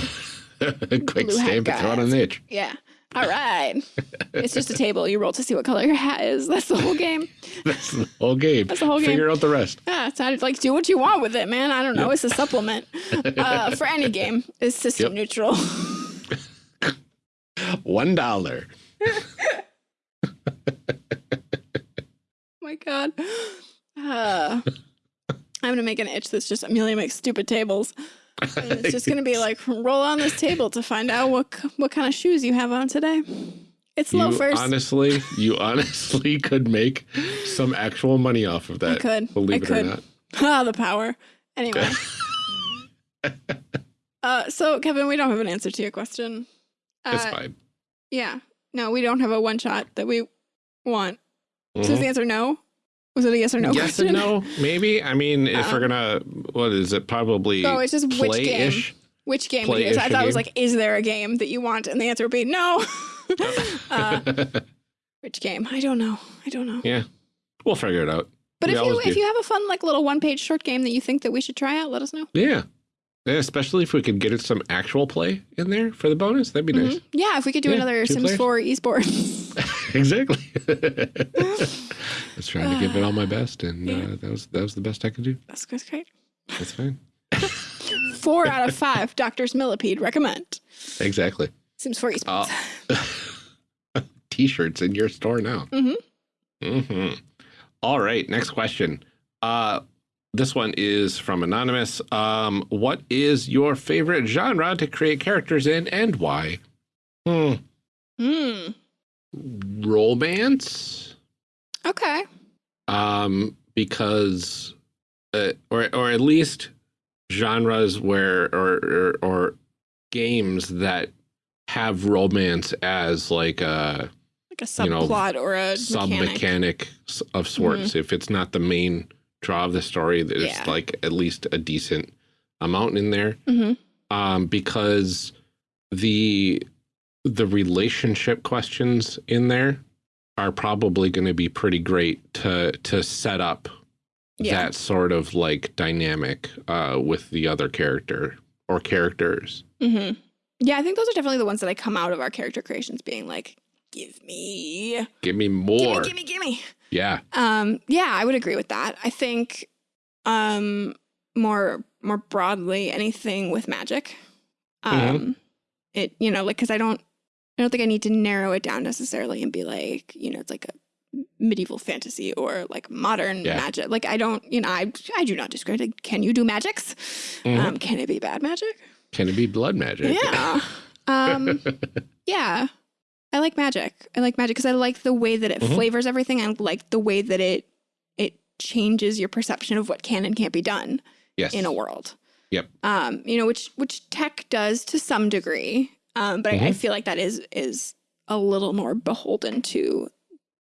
Quick stamp and throw it on the itch. Yeah. All right. it's just a table. You roll to see what color your hat is. That's the whole game. That's the whole game. That's the whole game. Figure out the rest. Yeah, it's not like do what you want with it, man. I don't know. Yep. It's a supplement uh, for any game. It's system yep. neutral. One dollar. my god. Uh, I'm gonna make an itch that's just Amelia makes stupid tables. And it's just gonna be like roll on this table to find out what what kind of shoes you have on today. It's low first. Honestly, you honestly could make some actual money off of that. I could. Believe I it could. or not. Ah, the power. Anyway. uh, so Kevin, we don't have an answer to your question. Uh, it's fine. Yeah. No, we don't have a one shot that we want. Mm -hmm. So is the answer no? Was it a yes or no? Yes question? and no, maybe. I mean, if uh, we're gonna, what is it? Probably. Oh, it's just which game? Which game? I thought it was like, is there a game that you want? And the answer would be no. uh, which game? I don't know. I don't know. Yeah, we'll figure it out. But we if you if you have a fun like little one page short game that you think that we should try out, let us know. Yeah. Especially if we could get it some actual play in there for the bonus, that'd be mm -hmm. nice. Yeah, if we could do yeah, another Sims players. 4 esports. exactly. I was trying to give it all my best, and yeah. uh, that was that was the best I could do. That's, that's great. That's fine. Four out of five doctors millipede recommend. Exactly. Sims 4 esports. Uh, T-shirts in your store now. Mm-hmm. Mm-hmm. All right, next question. Uh, this one is from Anonymous. Um, what is your favorite genre to create characters in and why? Hmm. Hmm. Romance. Okay. Um, because, uh, or or at least genres where or or, or games that have romance as like a like a subplot you know, or a sub mechanic of sorts. Mm -hmm. If it's not the main draw of the story, there's yeah. like at least a decent amount in there. Mm -hmm. Um, because the the relationship questions in there are probably going to be pretty great to to set up yeah. that sort of like dynamic uh, with the other character or characters. Mm -hmm. Yeah, I think those are definitely the ones that I come out of our character creations being like, give me, give me more, give me, give me, give me. Yeah. Um. Yeah, I would agree with that. I think, um, more more broadly, anything with magic. Um, mm -hmm. it you know like because I don't I don't think I need to narrow it down necessarily and be like you know it's like a medieval fantasy or like modern yeah. magic. Like I don't, you know, I I do not discredit. Can you do magics? Mm -hmm. um, can it be bad magic? Can it be blood magic? Yeah. um, yeah. I like magic. I like magic because I like the way that it mm -hmm. flavors everything. I like the way that it it changes your perception of what can and can't be done yes. in a world. Yep. Um, you know, which which tech does to some degree. Um, but mm -hmm. I, I mm-hmm. feel like that is is a little more beholden to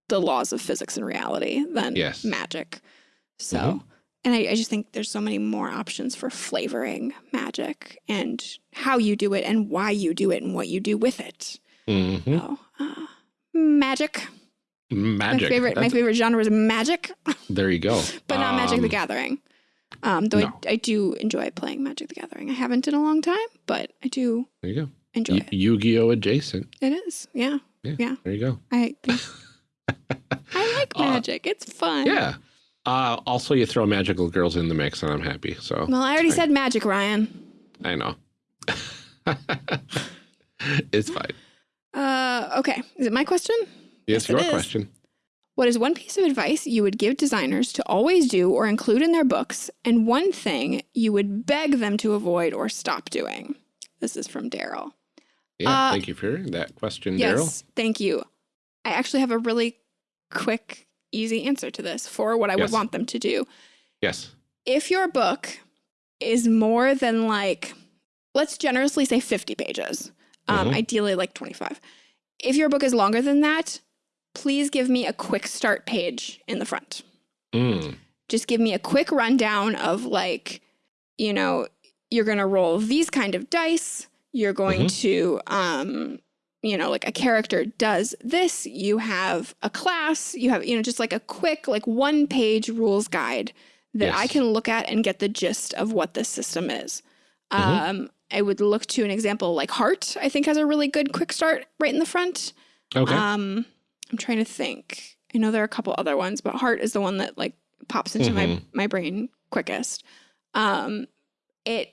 the laws of physics and reality than yes. magic. So, mm -hmm. and I, I, just think there's so many more options for flavoring magic and how you do it and why you do it and what you do with it. Mm -hmm. so, uh, magic. Magic. My favorite, That's... my favorite genre is magic. There you go. but not um, Magic the um, Gathering. Um, though no. I, I, do enjoy playing Magic the Gathering. I haven't in a long time, but I do. There you go. Enjoy y it. Yu-Gi-Oh adjacent. It is. Yeah. Yeah. yeah. There you go. I I like uh, magic. Uh, it's fun. Yeah. Uh, also, you throw magical girls in the mix, and I'm happy. So. Well, I already said magic, Ryan. I know. it's fine. Uh, okay. Is it my question? Yes, yes your question. What is one piece of advice you would give designers to always do or include in their books, and one thing you would beg them to avoid or stop doing? This is from Daryl. Yeah, uh, thank you for that question, yes, Daryl. Thank you. I actually have a really quick, easy answer to this for what I yes. would want them to do. Yes. If your book is more than like, let's generously say 50 pages, um, mm -hmm. ideally like 25. If your book is longer than that, please give me a quick start page in the front. Mm. Just give me a quick rundown of like, you know, you're going to roll these kind of dice. You're going mm -hmm. to um, you know, like a character does this, you have a class, you have, you know, just like a quick, like one page rules guide that yes. I can look at and get the gist of what this system is. Mm -hmm. Um, I would look to an example like Heart, I think has a really good quick start right in the front. Okay. Um, I'm trying to think. I know there are a couple other ones, but Heart is the one that like pops into mm -hmm. my, mm-hmm. my brain quickest. Um, it,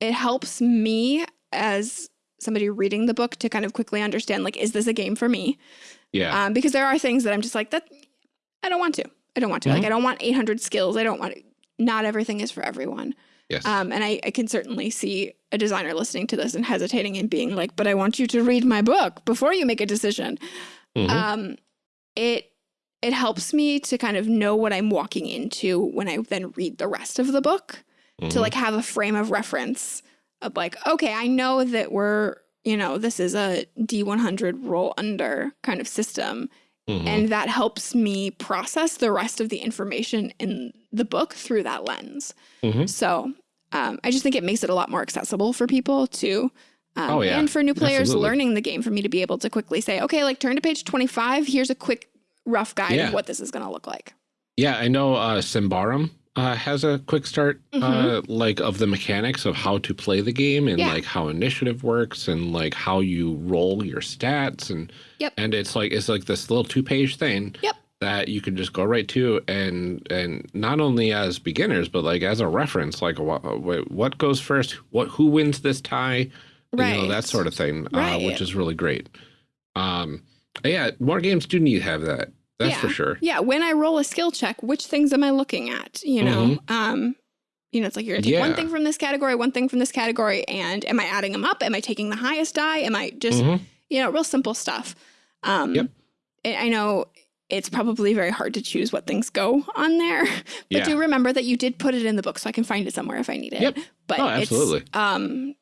it helps me as somebody reading the book to kind of quickly understand, like, is this a game for me? Yeah. Um, because there are things that I'm just like, that I don't want to. I don't want to. Mm -hmm. Like, I don't want 800 skills. I don't want, to, not everything is for everyone. Yes. Um, and I, I can certainly see a designer listening to this and hesitating and being like, but I want you to read my book before you make a decision. Mm -hmm. Um, it, it helps me to kind of know what I'm walking into when I then read the rest of the book mm -hmm. to mm-hmm. like have a frame of reference of like, okay, I know that we're, you know, this is a D100 roll under kind of system. Mm -hmm. And that helps me process the rest of the information in the book through that lens. Mm -hmm. So um, I just think it makes it a lot more accessible for people too. Um, oh, yeah. And for new players Absolutely. learning the game, for me to be able to quickly say, okay, like turn to page 25. Here's a quick rough guide yeah. of what this is going to look like. Yeah, I know uh, Symbaroum uh, has a quick start, mm -hmm. uh, mm-hmm. like of the mechanics of how to play the game and yeah. like how initiative works and like how you roll your stats and yep. and it's like it's like this little two page thing. Yep. That you can just go right to, and and not only as beginners, but like as a reference, like what what goes first, what who wins this tie, right. you know that sort of thing, right. uh, which is really great. Um, yeah, more games do need to have that. That's yeah. for sure. Yeah. When I roll a skill check, which things am I looking at? You know, mm -hmm. um, you know, it's like you're gonna take yeah. one thing from this category, one thing from this category, and am I adding them up? Am I taking the highest die? Am I just, mm -hmm. you know, real simple stuff. Um, yep. I know it's probably very hard to choose what things go on there, but yeah. do remember that you did put it in the book, so I can find it somewhere if I need it. Yep. But oh, absolutely. It's, um,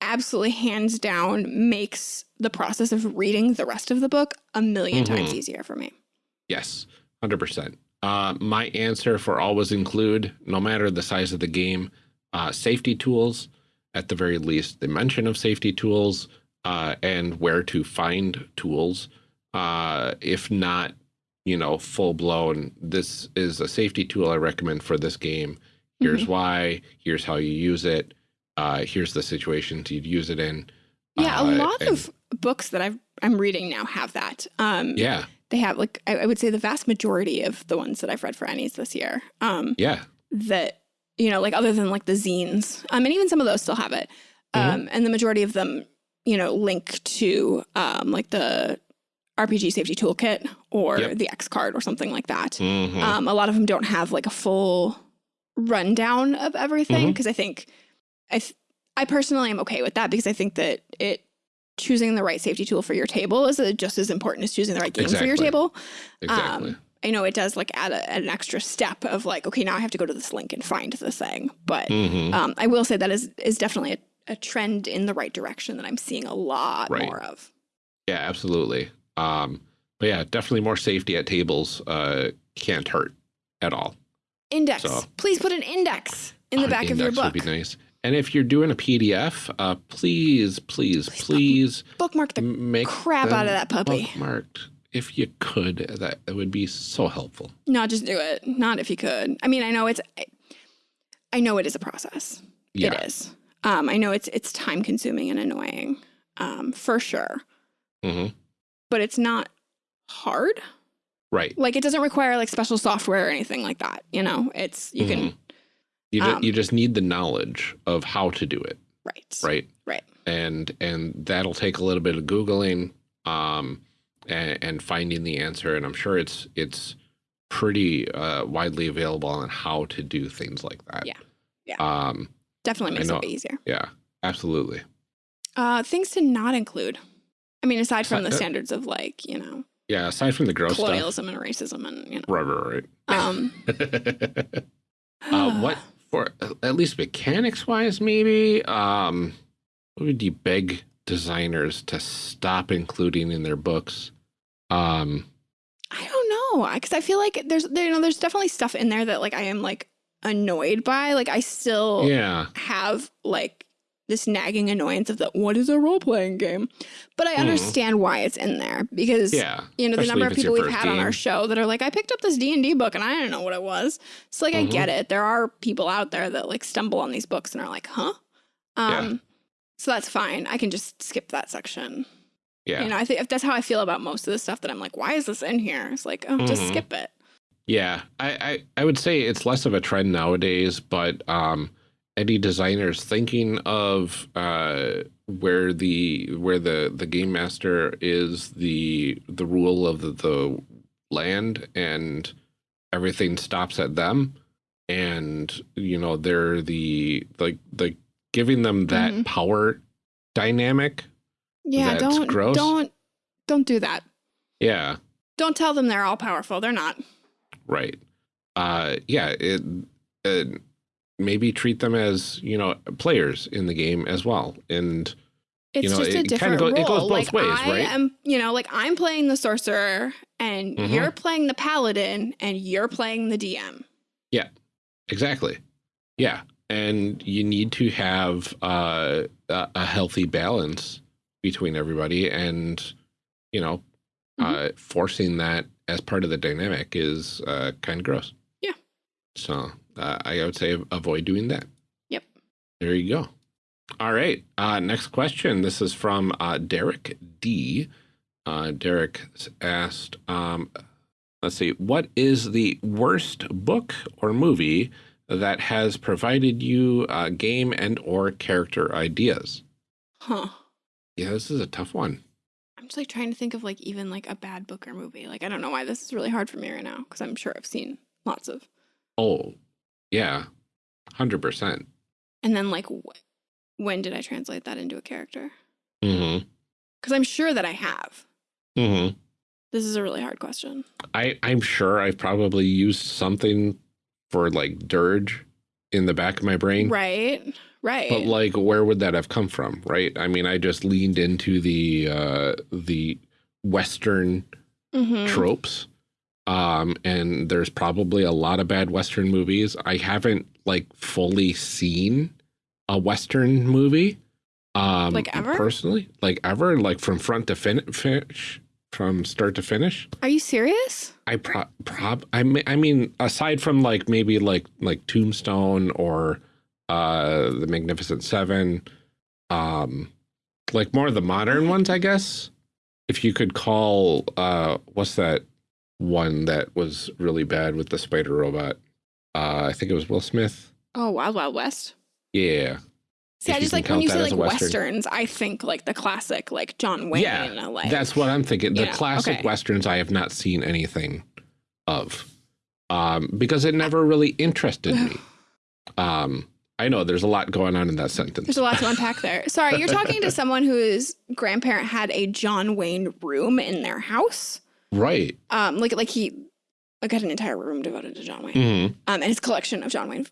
absolutely hands down makes the process of reading the rest of the book a 1000000 mm -hmm. times easier for me. Yes, 100%. Uh, my answer for always include, no matter the size of the game, uh, safety tools, at the very least, the mention of safety tools uh, and where to find tools. Uh, if not you know, full blown, this is a safety tool I recommend for this game. Here's mm -hmm. why, here's how you use it. Uh, here's the situations you'd use it in. Yeah, uh, a lot and, of books that I've, I'm reading now have that. Um, yeah. They have like, I, I, would say the vast majority of the ones that I've read for ENnies this year. Um, yeah. That, you know, like other than like the zines, um, and even some of those still have it. Mm -hmm. and the majority of them, you know, link to um, like the RPG safety toolkit or yep. the X card or something like that. Mm -hmm. um, a lot of them don't have like a full rundown of everything because mm-hmm. mm -hmm. I think I I personally am okay with that because I think that it choosing the right safety tool for your table is just as important as choosing the right game exactly. for your table. Exactly. Um, I know it does like add a, an extra step of like, okay, now I have to go to this link and find the thing. But mm -hmm. um, I will say that is is definitely a, a, trend in the right direction that I'm seeing a lot right. more of. Yeah, absolutely. Um, but yeah, definitely more safety at tables uh, can't hurt at all. Index. So, Please put an index in the back of your book. That would be nice. And if you're doing a PDF, uh, please, please, please, please bookmark the make crap out of that puppy. Bookmarked. If you could, that, that would be so helpful. No, just do it. Not if you could. I mean, I know it's, I, I know it is a process. Yeah. It is. Um, I know it's it's time consuming and annoying, um, for sure. Mm -hmm but it's not hard. Right. Like it doesn't require like special software or anything like that. You know, it's, you mm -hmm. can. You, um, just, you just need the knowledge of how to do it. Right. Right. Right. And, and that'll take a little bit of Googling, um, and, and finding the answer. And I'm sure it's, it's pretty, uh, widely available on how to do things like that. Yeah. Yeah. Um, definitely makes it easier. Yeah, absolutely. Uh, things to not include. I mean, aside from the standards of like, you know. Yeah, aside from the gross colonialism stuff. and racism and you know. Right, right, right. Um. uh, what for? At least mechanics wise, maybe. Um, what would you beg designers to stop including in their books? Um. I don't know, because I feel like there's there, you know there's definitely stuff in there that like I am like annoyed by. Like I still yeah have like this nagging annoyance of the what is a role playing game? But I hmm. understand mm. why it's in there because yeah, you know the number of people we've had game. on our show that are like, I picked up this D and D book and I didn't know what it was. So like, mm -hmm. I get mm-hmm. it. There are people out there that like stumble on these books and are like, huh? Um, yeah. So that's fine. I can just skip that section. Yeah. You know, I think that's how I feel about most of the stuff that I'm like, why is this in here? It's like, oh, mm -hmm. just mm-hmm. skip it. Yeah, I, I I would say it's less of a trend nowadays, but um any designers thinking of uh, where the where the the game master is the the rule of the, the land and everything stops at them and you know they're the like the giving them that mm -hmm. power dynamic yeah don't gross. don't don't do that. Yeah. Don't tell them they're all powerful. They're not. Right. Uh yeah it, it maybe treat them as you know players in the game as well and it's you know, just a different go, role. It goes both like ways, I right? am, you know, like I'm playing the sorcerer and mm -hmm. you're playing the paladin and you're playing the DM. Yeah, exactly. Yeah. And you need to have uh, a, a healthy balance between everybody and, you know, mm -hmm. uh, forcing that as part of the dynamic is uh, kind of gross. Yeah. So uh, I would say avoid doing that. Yep. There you go. All right. Uh, next question. This is from uh, Derek D. Uh, Derek asked, um, let's see, what is the worst book or movie that has provided you uh, game and or character ideas? Huh. Yeah, this is a tough one. I'm just like trying to think of like even like a bad book or movie. Like I don't know why this is really hard for me right now because I'm sure I've seen lots of. Oh, yeah, 100%. And then, like, wh when did I translate that into a character? Mm-hmm. Because I'm sure that I have. Mm-hmm. This is a really hard question. I, I'm sure I've probably used something for, like, dirge in the back of my brain. Right, right. But, like, where would that have come from, right? I mean, I just leaned into the, uh, the Western mm -hmm. tropes um, and there's probably a lot of bad Western movies. I haven't like fully seen a Western movie. Um, like ever? Personally, like ever, like from front to fin finish, from start to finish. Are you serious? I prob prob I mean I mean aside from like maybe like like Tombstone or uh the Magnificent Seven, um like more of the modern ones, I guess. If you could call uh what's that one that was really bad with the spider robot? Uh I think it was Will Smith. Oh, Wild Wild West. Yeah. See, I just like when you say like Western. westerns, I think like the classic, like John Wayne. Yeah, like, that's what I'm thinking. The know, classic okay. westerns, I have not seen anything of, um, because it never really interested me. Um, I know there's a lot going on in that sentence. There's a lot to unpack there. Sorry, you're talking to someone whose grandparent had a John Wayne room in their house. Right. Um, like like he like had an entire room devoted to John Wayne. Mm -hmm. Um, and his collection of John Wayne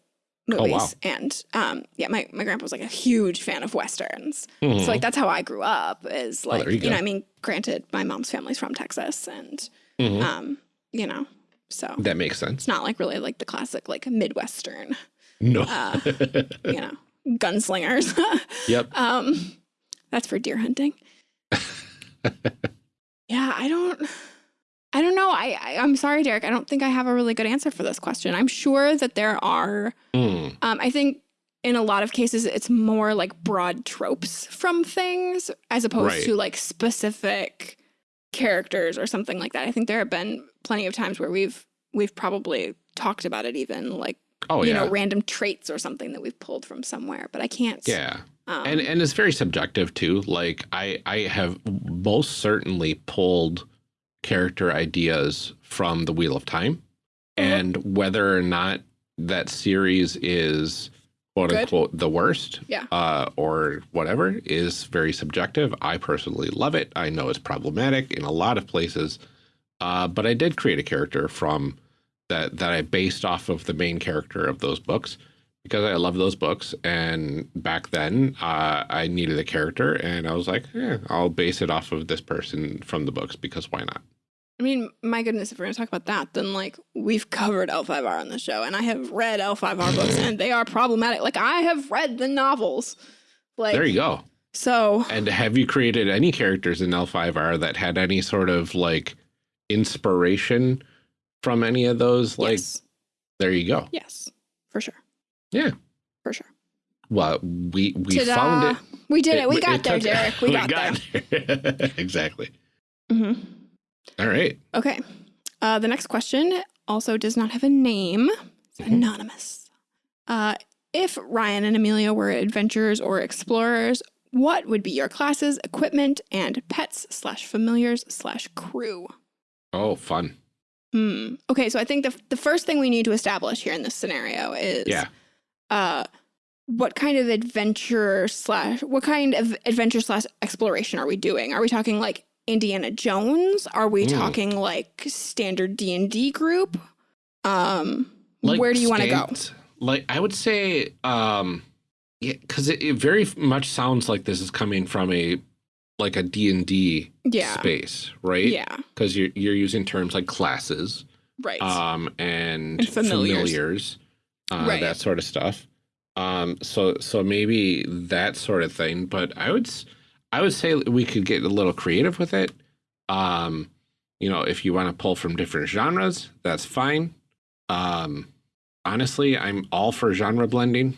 movies. Oh, wow. And um, yeah, my, my grandpa was like a huge fan of westerns. Mm -hmm. So mm-hmm. like that's how I grew up is oh, like, oh, you, you know, I mean, granted, my mom's family's from Texas and, mm -hmm. um, you know, so that makes sense. It's not like really like the classic like Midwestern. No. uh, you know, gunslingers. yep. Um, that's for deer hunting. yeah, I don't. I don't know. I, I am sorry, Derek. I don't think I have a really good answer for this question. I'm sure that there are. Mm. Um, I think in a lot of cases it's more like broad tropes from things as opposed right. to like specific characters or something like that. I think there have been plenty of times where we've we've probably talked about it even like oh, you yeah. know random traits or something that we've pulled from somewhere, but I can't. Yeah. Um, and and it's very subjective too. Like I I have most certainly pulled character ideas from the Wheel of Time, mm -hmm. and whether or not that series is quote Good. unquote the worst, yeah, uh, or whatever is very subjective. I personally love it. I know it's problematic in a lot of places, uh, but I did create a character from that that I based off of the main character of those books because I love those books. And back then, uh, I needed a character, and I was like, yeah, I'll base it off of this person from the books because why not? I mean, my goodness, if we're going to talk about that, then like we've covered L5R on the show, and I have read L5R books, and they are problematic. Like I have read the novels. Like there you go. So, and have you created any characters in L5R that had any sort of like inspiration from any of those? Like, yes. there you go. Yes, for sure. Yeah. For sure. Well, we we found it. We did it. We got it there, Derek. We, we got, got, there. exactly. Mm hmm All right. Okay. Uh, the next question also does not have a name. It's mm -hmm. anonymous. Uh, if Ryan and Amelia were adventurers or explorers, what would be your classes, equipment, and pets slash familiars slash crew? Oh, fun. Hmm. Okay, so I think the the first thing we need to establish here in this scenario is yeah uh, what kind of adventure slash what kind of adventure slash exploration are we doing? Are we talking like Indiana Jones? Are we mm. talking like standard D and D group? Um, like where do you want to go? Like I would say, um, yeah, because it, it, very much sounds like this is coming from a like a D and D yeah. space, right? Yeah, because you're you're using terms like classes, right? Um, and, and familiars. familiars uh, right. that sort of stuff. Um, so so maybe that sort of thing. But I would I would say we could get a little creative with it. Um, you know, if you want to pull from different genres, that's fine. Um, honestly, I'm all for genre blending.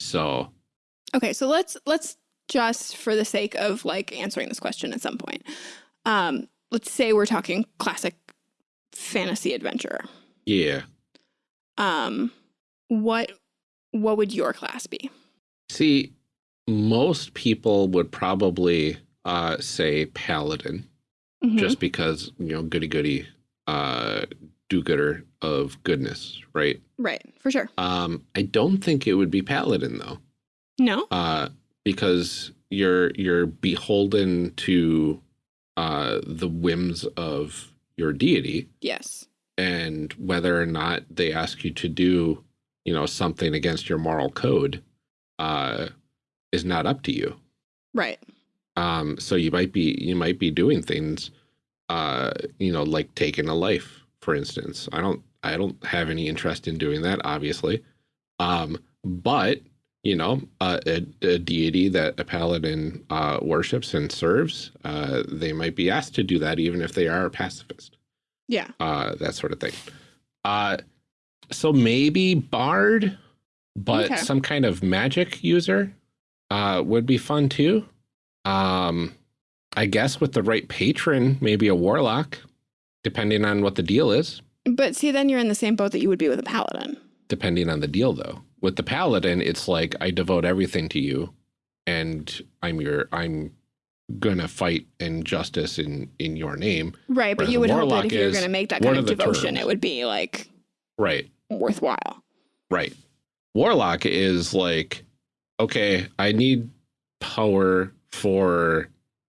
So okay, so let's let's just for the sake of like answering this question at some point. Um, let's say we're talking classic fantasy adventure. Yeah. Um, what what would your class be? See, most people would probably uh, say paladin, mm -hmm. just because you know goody goody, uh, do gooder of goodness, right? Right, for sure. Um, I don't think it would be paladin though. No. Uh, because you're you're beholden to uh, the whims of your deity. Yes. And whether or not they ask you to do you know, something against your moral code uh, is not up to you. Right. Um, so you might be you might be doing things, uh, you know, like taking a life, for instance. I don't I don't have any interest in doing that, obviously. Um, but you know, uh, a, a, deity that a paladin uh, worships and serves, uh, they might be asked to do that even if they are a pacifist. Yeah. Uh, that sort of thing. Uh, so maybe bard, but okay. some kind of magic user uh, would be fun too. Um, I guess with the right patron, maybe a warlock, depending on what the deal is. But see, then you're in the same boat that you would be with a paladin. Depending on the deal, though. With the paladin, it's like I devote everything to you, and I'm your I'm gonna fight injustice in in your name. Right, but you would hope that if you're gonna make that kind of devotion, it would be like right worthwhile. Right. Warlock is like, okay, I need power for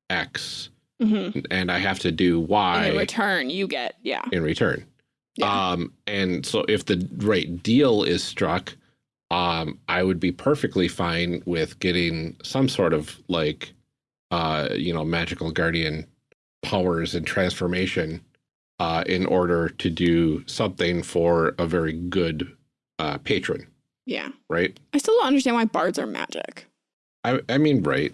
X, mm -hmm. and I have to do Y. In return, you get yeah. In return, yeah. um, and so if the right deal is struck, um, I would be perfectly fine with getting some sort of like, uh, you know, magical guardian powers and transformation uh, in order to do something for a very good uh, patron. Yeah. Right. I still don't understand why bards are magic. I I mean, right.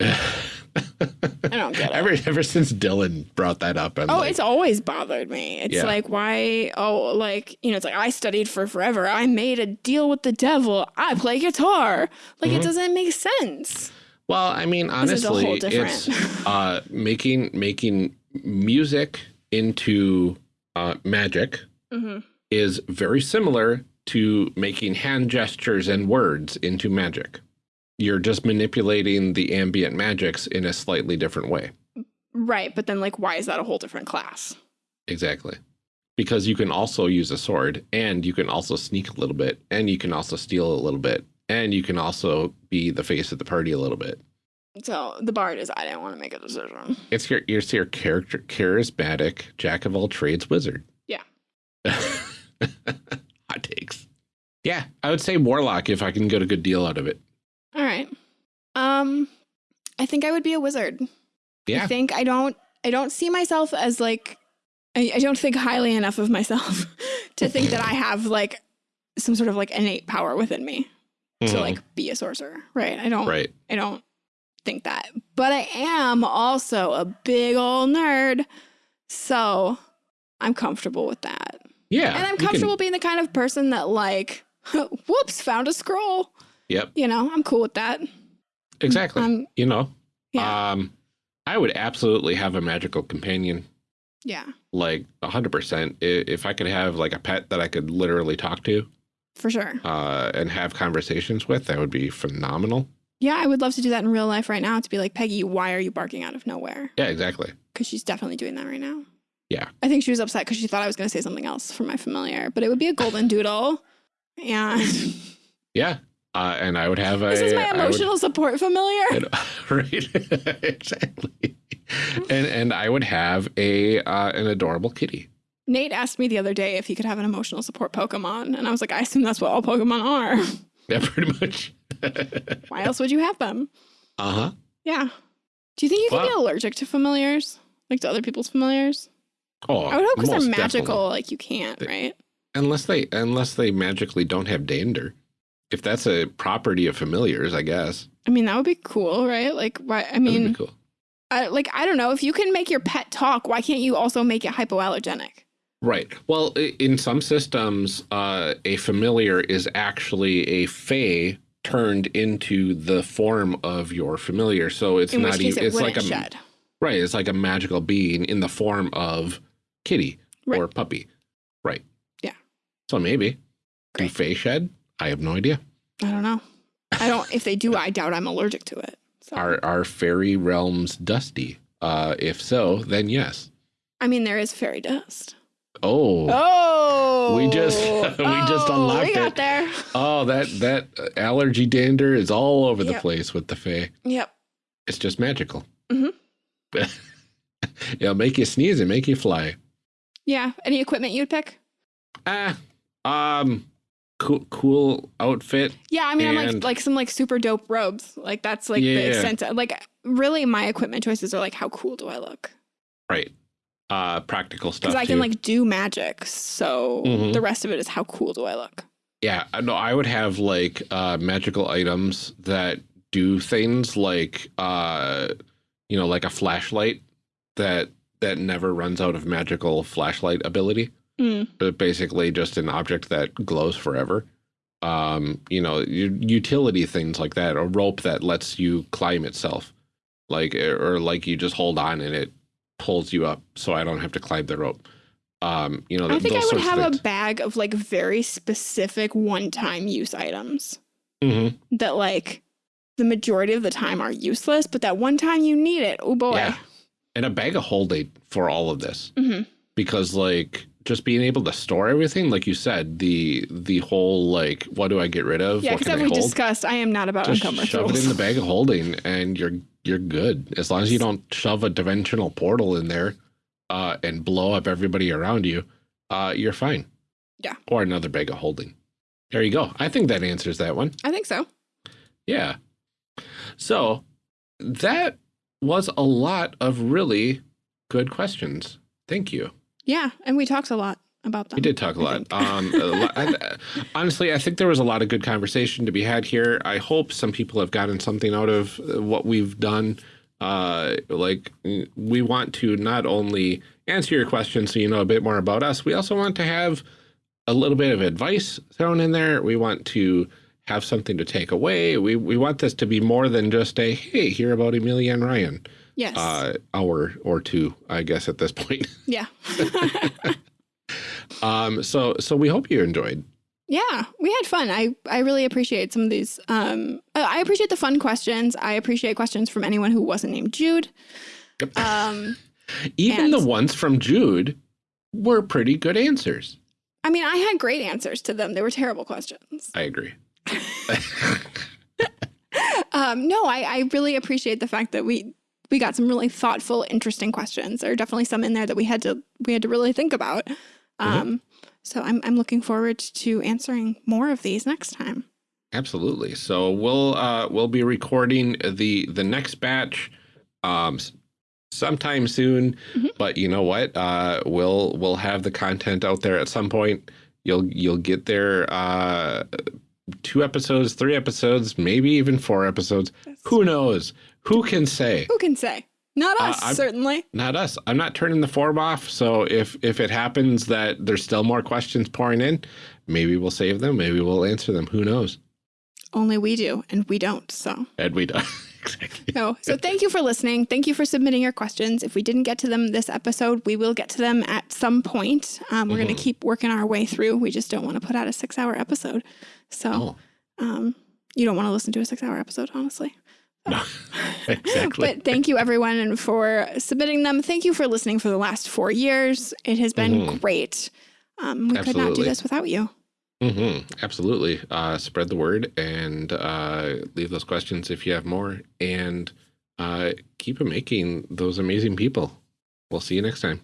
I don't get it. Ever, ever since Dylan brought that up. I'm oh, like, it's always bothered me. It's yeah. like, why? Oh, like, you know, it's like, I studied for forever. I made a deal with the devil. I play guitar. Like, mm -hmm. it mm-hmm. doesn't make sense. Well, I mean, honestly, it's uh, making making music into uh, magic mm -hmm. is very similar to making hand gestures and words into magic you're just manipulating the ambient magics in a slightly different way. Right, but then like why is that a whole different class? Exactly. Because you can also use a sword and you can also sneak a little bit and you can also steal a little bit and you can also be the face of the party a little bit. So the bard is I didn't want to make a decision. It's your it's your character charismatic jack of all trades wizard. Yeah. Hot takes. Yeah, I would say warlock if I can get a good deal out of it. All right. Um, I think I would be a wizard. Yeah. I think I don't. I don't see myself as like. I, I don't think highly enough of myself to think that I have like some sort of like innate power within me mm to mm-hmm. like be a sorcerer. Right. I don't. Right. I don't think that, but I am also a big old nerd, so I'm comfortable with that. Yeah. And I'm comfortable can... being the kind of person that like, whoops, found a scroll. Yep. You know, I'm cool with that. Exactly. Um, you know, yeah. um, I would absolutely have a magical companion. Yeah. Like a 100%. If I could have like a pet that I could literally talk to. For sure. Uh, and have conversations with, that would be phenomenal. Yeah, I would love to do that in real life right now to be like, Peggy, why are you barking out of nowhere? Yeah, exactly. Because she's definitely doing that right now. Yeah. I think she was upset because she thought I was going to say something else for my familiar, but it would be a golden doodle. And yeah, uh, and I would have a. This is my emotional would, support familiar. And, right, exactly. and and I would have a uh, an adorable kitty. Nate asked me the other day if he could have an emotional support Pokemon, and I was like, I assume that's what all Pokemon are. Yeah, pretty much. Why else would you have them? Uh huh. Yeah. Do you think you well, can be allergic to familiars, like to other people's familiars? Oh, I would hope because they're magical, definitely. like you can't, right? Unless they unless they magically don't have dander if that's a property of familiars, I guess. I mean, that would be cool, right? Like, why? I mean, cool. I, like, I don't know. If you can make your pet talk, why can't you also make it hypoallergenic? Right. Well, in some systems, uh, a familiar is actually a fae turned into the form of your familiar. So it's in not even, it it's like a, shed. right. It's like a magical being in the form of kitty right. or puppy. Right. Yeah. So maybe. Great. Can fae shed? I have no idea. I don't know. I don't. if they do, I doubt I'm allergic to it. So. Are are fairy realms dusty? Uh, if so, then yes. I mean, there is fairy dust. Oh. Oh. We just we oh, just unlocked we got it. there. Oh, that that allergy dander is all over yep. the place with the fae. Yep. It's just magical. Mm hmm It'll make you sneeze and make you fly. Yeah. Any equipment you'd pick? Ah, uh, um, cool, cool outfit. Yeah, I mean, I'm like like some like super dope robes. Like that's like yeah. the extent. Of, like really, my equipment choices are like how cool do I look? Right. Uh, practical stuff. Because I can like do magic, so mm -hmm. the rest of it is how cool do I look? Yeah, no, I would have like uh, magical items that do things like, uh, you know, like a flashlight that that never runs out of magical flashlight ability. Mm. But basically just an object that glows forever. Um, you know, utility things like that, a rope that lets you climb itself. Like, or like you just hold on and it pulls you up so I don't have to climb the rope. Um, you know, I think I would have a bag of like very specific one-time use items mm -hmm. that like the majority of the time are useless, but that one time you need it, oh boy. Yeah. And a bag of holding for all of this. Mm -hmm. Because like just being able to store everything, like you said, the the whole like what do I get rid of? Yeah, because we discussed, I am not about just encumbrance shove it in the bag of holding, and you're you're good as long as you don't shove a dimensional portal in there uh, and blow up everybody around you. Uh, you're fine. Yeah. Or another bag of holding. There you go. I think that answers that one. I think so. Yeah. So that was a lot of really good questions. Thank you. Yeah, and we talked a lot about them. We did talk a lot. Um, a lot I, honestly, I think there was a lot of good conversation to be had here. I hope some people have gotten something out of uh, what we've done. Uh, like we want to not only answer your questions so you know a bit more about us, we also want to have a little bit of advice thrown in there. We want to have something to take away. We we want this to be more than just a hey, hear about Amelia and Ryan. Yes. Uh, hour or two, I guess, at this point. Yeah. um. So so we hope you enjoyed. Yeah, we had fun. I I really appreciate some of these. Um, I appreciate the fun questions. I appreciate questions from anyone who wasn't named Jude. Yep. Um, even the ones from Jude were pretty good answers. I mean, I had great answers to them. They were terrible questions. I agree. Um, no, I, I really appreciate the fact that we we got some really thoughtful, interesting questions. There are definitely some in there that we had to we had to really think about. Mm-hmm. Um, mm -hmm. So I'm I'm looking forward to answering more of these next time. Absolutely. So we'll uh, we'll be recording the the next batch um, sometime soon. Mm -hmm. But you know what? Uh, we'll we'll have the content out there at some point. You'll you'll get there uh, two episodes, three episodes, maybe even four episodes. Who knows? Who can say? Who can say? Not uh, us, uh, certainly. Not us. I'm not turning the form off. So if if it happens that there's still more questions pouring in, maybe we'll save them. Maybe we'll answer them. Who knows? Only we do, and we don't. So. And we don't. exactly. No. So thank you for listening. Thank you for submitting your questions. If we didn't get to them this episode, we will get to them at some point. Um, we're mm -hmm. going to keep working our way through. We just don't want to put out a six hour episode. So oh. um, you don't want to listen to a six hour episode, honestly. No, exactly. but thank you everyone for submitting them. Thank you for listening for the last four years. It has been mm -hmm. great. Um, we Absolutely. could not do this without you. Mm -hmm. Absolutely. Uh, spread the word and uh, leave those questions if you have more and uh, keep making those amazing people. We'll see you next time.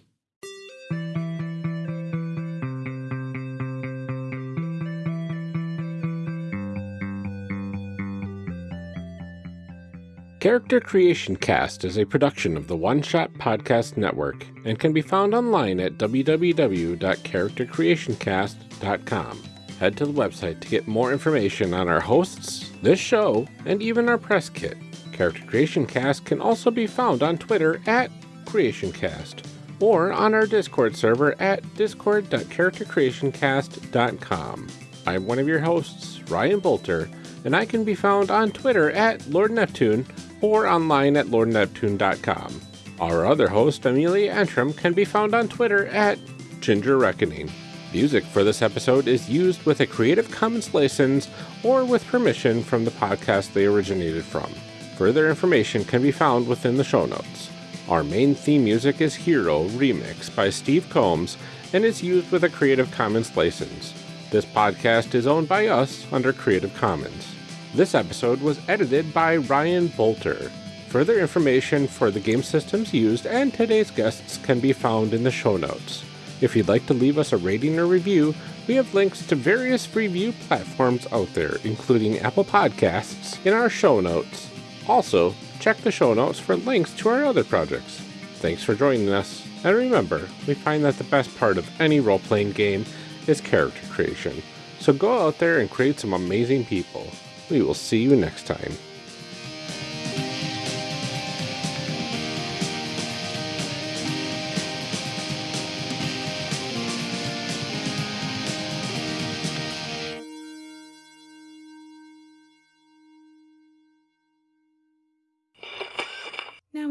Character Creation Cast is a production of the One Shot Podcast Network and can be found online at www.charactercreationcast.com. Head to the website to get more information on our hosts, this show, and even our press kit. Character Creation Cast can also be found on Twitter at CreationCast or on our Discord server at discord.charactercreationcast.com. I'm one of your hosts, Ryan Boelter, and I can be found on Twitter at Lord Neptune or online at lordneptune.com. Our other host, Amelia Antrim, can be found on Twitter at Ginger Reckoning. Music for this episode is used with a Creative Commons license or with permission from the podcast they originated from. Further information can be found within the show notes. Our main theme music is Hero Remix by Steve Combs and is used with a Creative Commons license. This podcast is owned by us under Creative Commons. This episode was edited by Ryan Boelter. Further information for the game systems used and today's guests can be found in the show notes. If you'd like to leave us a rating or review, we have links to various review platforms out there, including Apple Podcasts, in our show notes. Also, check the show notes for links to our other projects. Thanks for joining us, and remember, we find that the best part of any role playing game is character creation. So go out there and create some amazing people. We will see you next time.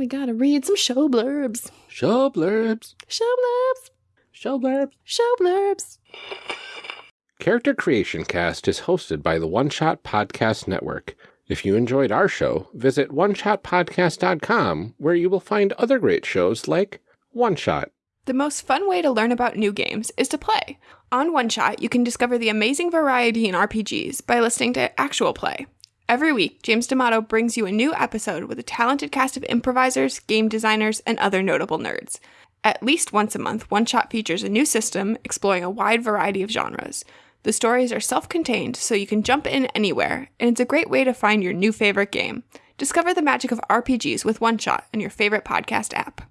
We gotta read some show blurbs. Show blurbs. Show blurbs. Show blurbs. Show blurbs. Character Creation Cast is hosted by the One Shot Podcast Network. If you enjoyed our show, visit oneshotpodcast.com where you will find other great shows like One Shot. The most fun way to learn about new games is to play. On One Shot, you can discover the amazing variety in RPGs by listening to actual play. Every week, James D'Amato brings you a new episode with a talented cast of improvisers, game designers, and other notable nerds. At least once a month, One Shot features a new system exploring a wide variety of genres. The stories are self contained, so you can jump in anywhere, and it's a great way to find your new favorite game. Discover the magic of RPGs with One Shot in your favorite podcast app.